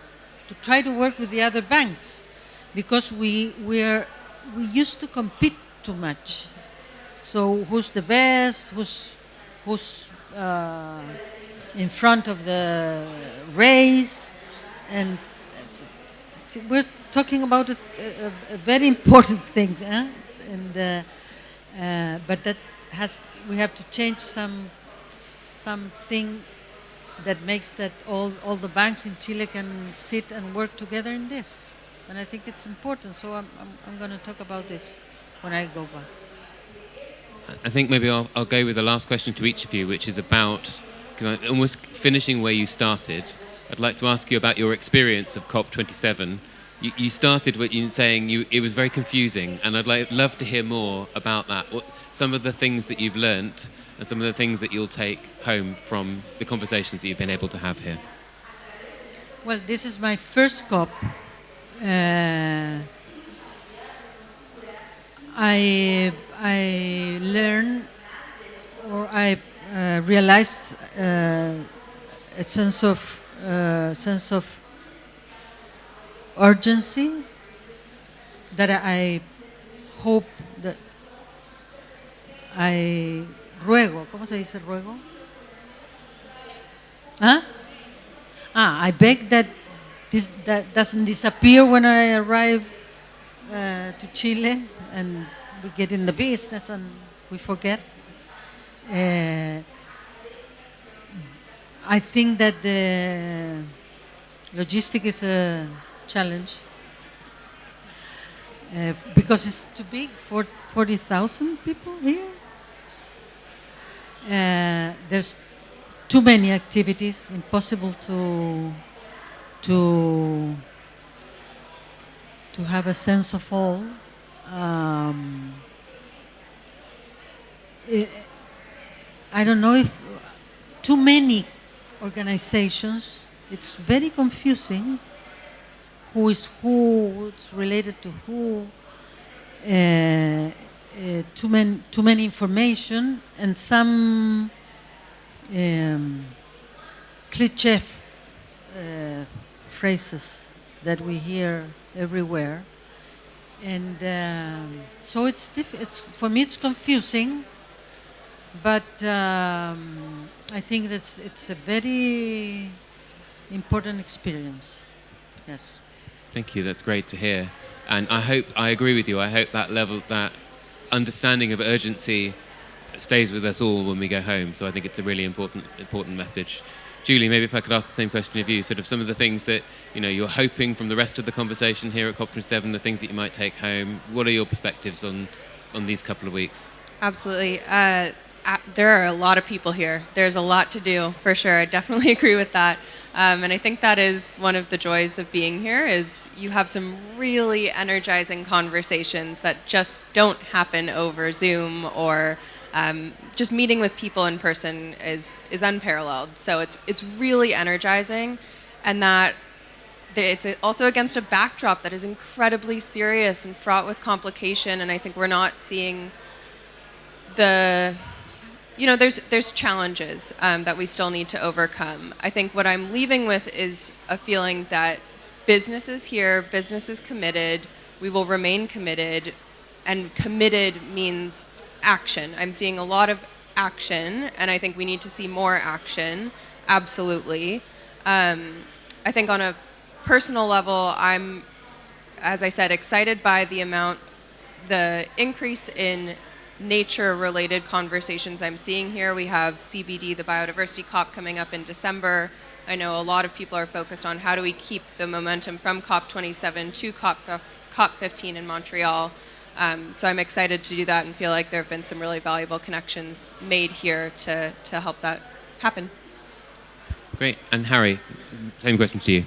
I: to try to work with the other banks because we we are we used to compete too much. So who's the best? Who's who's uh, in front of the race? And we're talking about a, a, a very important thing, eh? and uh, uh, but that has we have to change some something that makes that all all the banks in Chile can sit and work together in this, and I think it's important. So I'm I'm, I'm going to talk about this when I go back.
A: I think maybe I'll, I'll go with the last question to each of you, which is about because I'm almost finishing where you started. I'd like to ask you about your experience of COP27 you, you started with you saying you, it was very confusing, and I'd like, love to hear more about that. What, some of the things that you've learnt and some of the things that you'll take home from the conversations that you've been able to have here.
I: Well, this is my first COP. Uh, I I learned or I uh, realized uh, a sense of uh, sense of urgency that I hope that I ruego, ¿cómo se dice ruego? Huh? Ah, I beg that this that doesn't disappear when I arrive uh, to Chile and we get in the business and we forget. Uh, I think that the logistic is a challenge uh, because it's too big for 40,000 people here. Uh, there's too many activities, impossible to to to have a sense of all. Um, it, I don't know if too many organizations. It's very confusing who is who, what's related to who, uh, uh, too, many, too many information, and some um, cliche uh, phrases that we hear everywhere. And um, so it's, it's, for me it's confusing, but um, I think that's, it's a very important experience. Yes.
A: Thank you. That's great to hear. And I hope I agree with you. I hope that level, that understanding of urgency, stays with us all when we go home. So I think it's a really important important message. Julie, maybe if I could ask the same question of you, sort of some of the things that you know you're hoping from the rest of the conversation here at COP27, the things that you might take home. What are your perspectives on on these couple of weeks?
H: Absolutely. Uh, there are a lot of people here. There's a lot to do, for sure. I definitely agree with that. Um, and I think that is one of the joys of being here is you have some really energizing conversations that just don't happen over Zoom or um, just meeting with people in person is, is unparalleled. So it's, it's really energizing and that it's also against a backdrop that is incredibly serious and fraught with complication and I think we're not seeing the you know, there's there's challenges um, that we still need to overcome. I think what I'm leaving with is a feeling that business is here, business is committed, we will remain committed, and committed means action. I'm seeing a lot of action, and I think we need to see more action. Absolutely. Um, I think on a personal level, I'm, as I said, excited by the amount, the increase in nature related conversations I'm seeing here. We have CBD, the Biodiversity COP, coming up in December. I know a lot of people are focused on how do we keep the momentum from COP27 to COP, COP15 in Montreal. Um, so I'm excited to do that and feel like there have been some really valuable connections made here to, to help that happen.
A: Great. And Harry, same question to you.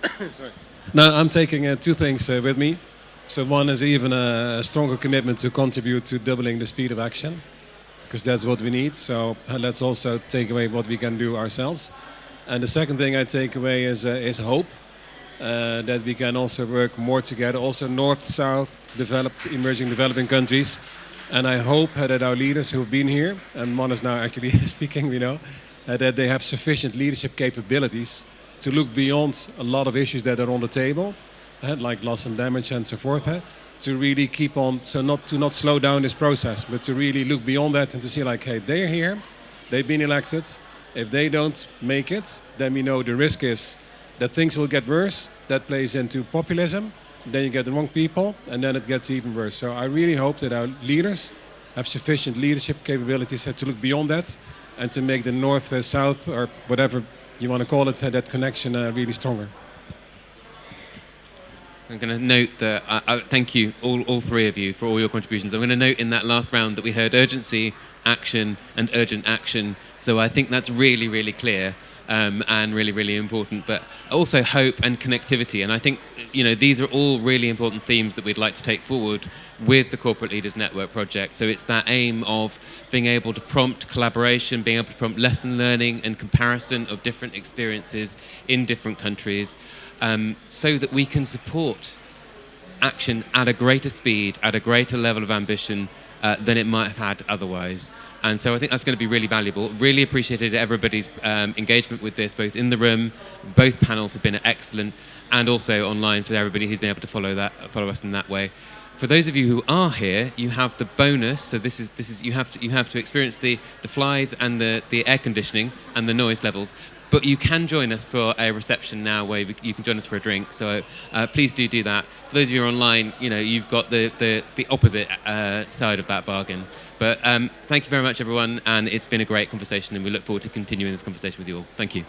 G: Sorry. Now, I'm taking uh, two things uh, with me. So one is even a stronger commitment to contribute to doubling the speed of action, because that's what we need. So uh, let's also take away what we can do ourselves. And the second thing I take away is, uh, is hope, uh, that we can also work more together, also north, south, developed, emerging, developing countries. And I hope that our leaders who have been here, and one is now actually speaking, we know, uh, that they have sufficient leadership capabilities to look beyond a lot of issues that are on the table, like loss and damage and so forth, uh, to really keep on, so not to not slow down this process, but to really look beyond that and to see like, hey, they're here, they've been elected. If they don't make it, then we know the risk is that things will get worse. That plays into populism. Then you get the wrong people, and then it gets even worse. So I really hope that our leaders have sufficient leadership capabilities to look beyond that and to make the north, uh, south, or whatever you want to call it, that connection really stronger.
A: I'm going to note that, uh, uh, thank you, all, all three of you, for all your contributions. I'm going to note in that last round that we heard urgency, action, and urgent action. So I think that's really, really clear um, and really, really important. But also hope and connectivity. And I think, you know, these are all really important themes that we'd like to take forward with the Corporate Leaders Network project. So it's that aim of being able to prompt collaboration, being able to prompt lesson learning and comparison of different experiences in different countries um, so that we can support action at a greater speed, at a greater level of ambition uh, than it might have had otherwise. And so I think that's going to be really valuable. Really appreciated everybody's um, engagement with this, both in the room, both panels have been excellent, and also online for everybody who's been able to follow that, follow us in that way. For those of you who are here, you have the bonus. So this is this is you have to you have to experience the the flies and the the air conditioning and the noise levels. But you can join us for a reception now where you can join us for a drink. So uh, please do do that. For those of you online, you know, you've got the, the, the opposite uh, side of that bargain. But um, thank you very much, everyone. And it's been a great conversation. And we look forward to continuing this conversation with you all.
H: Thank you.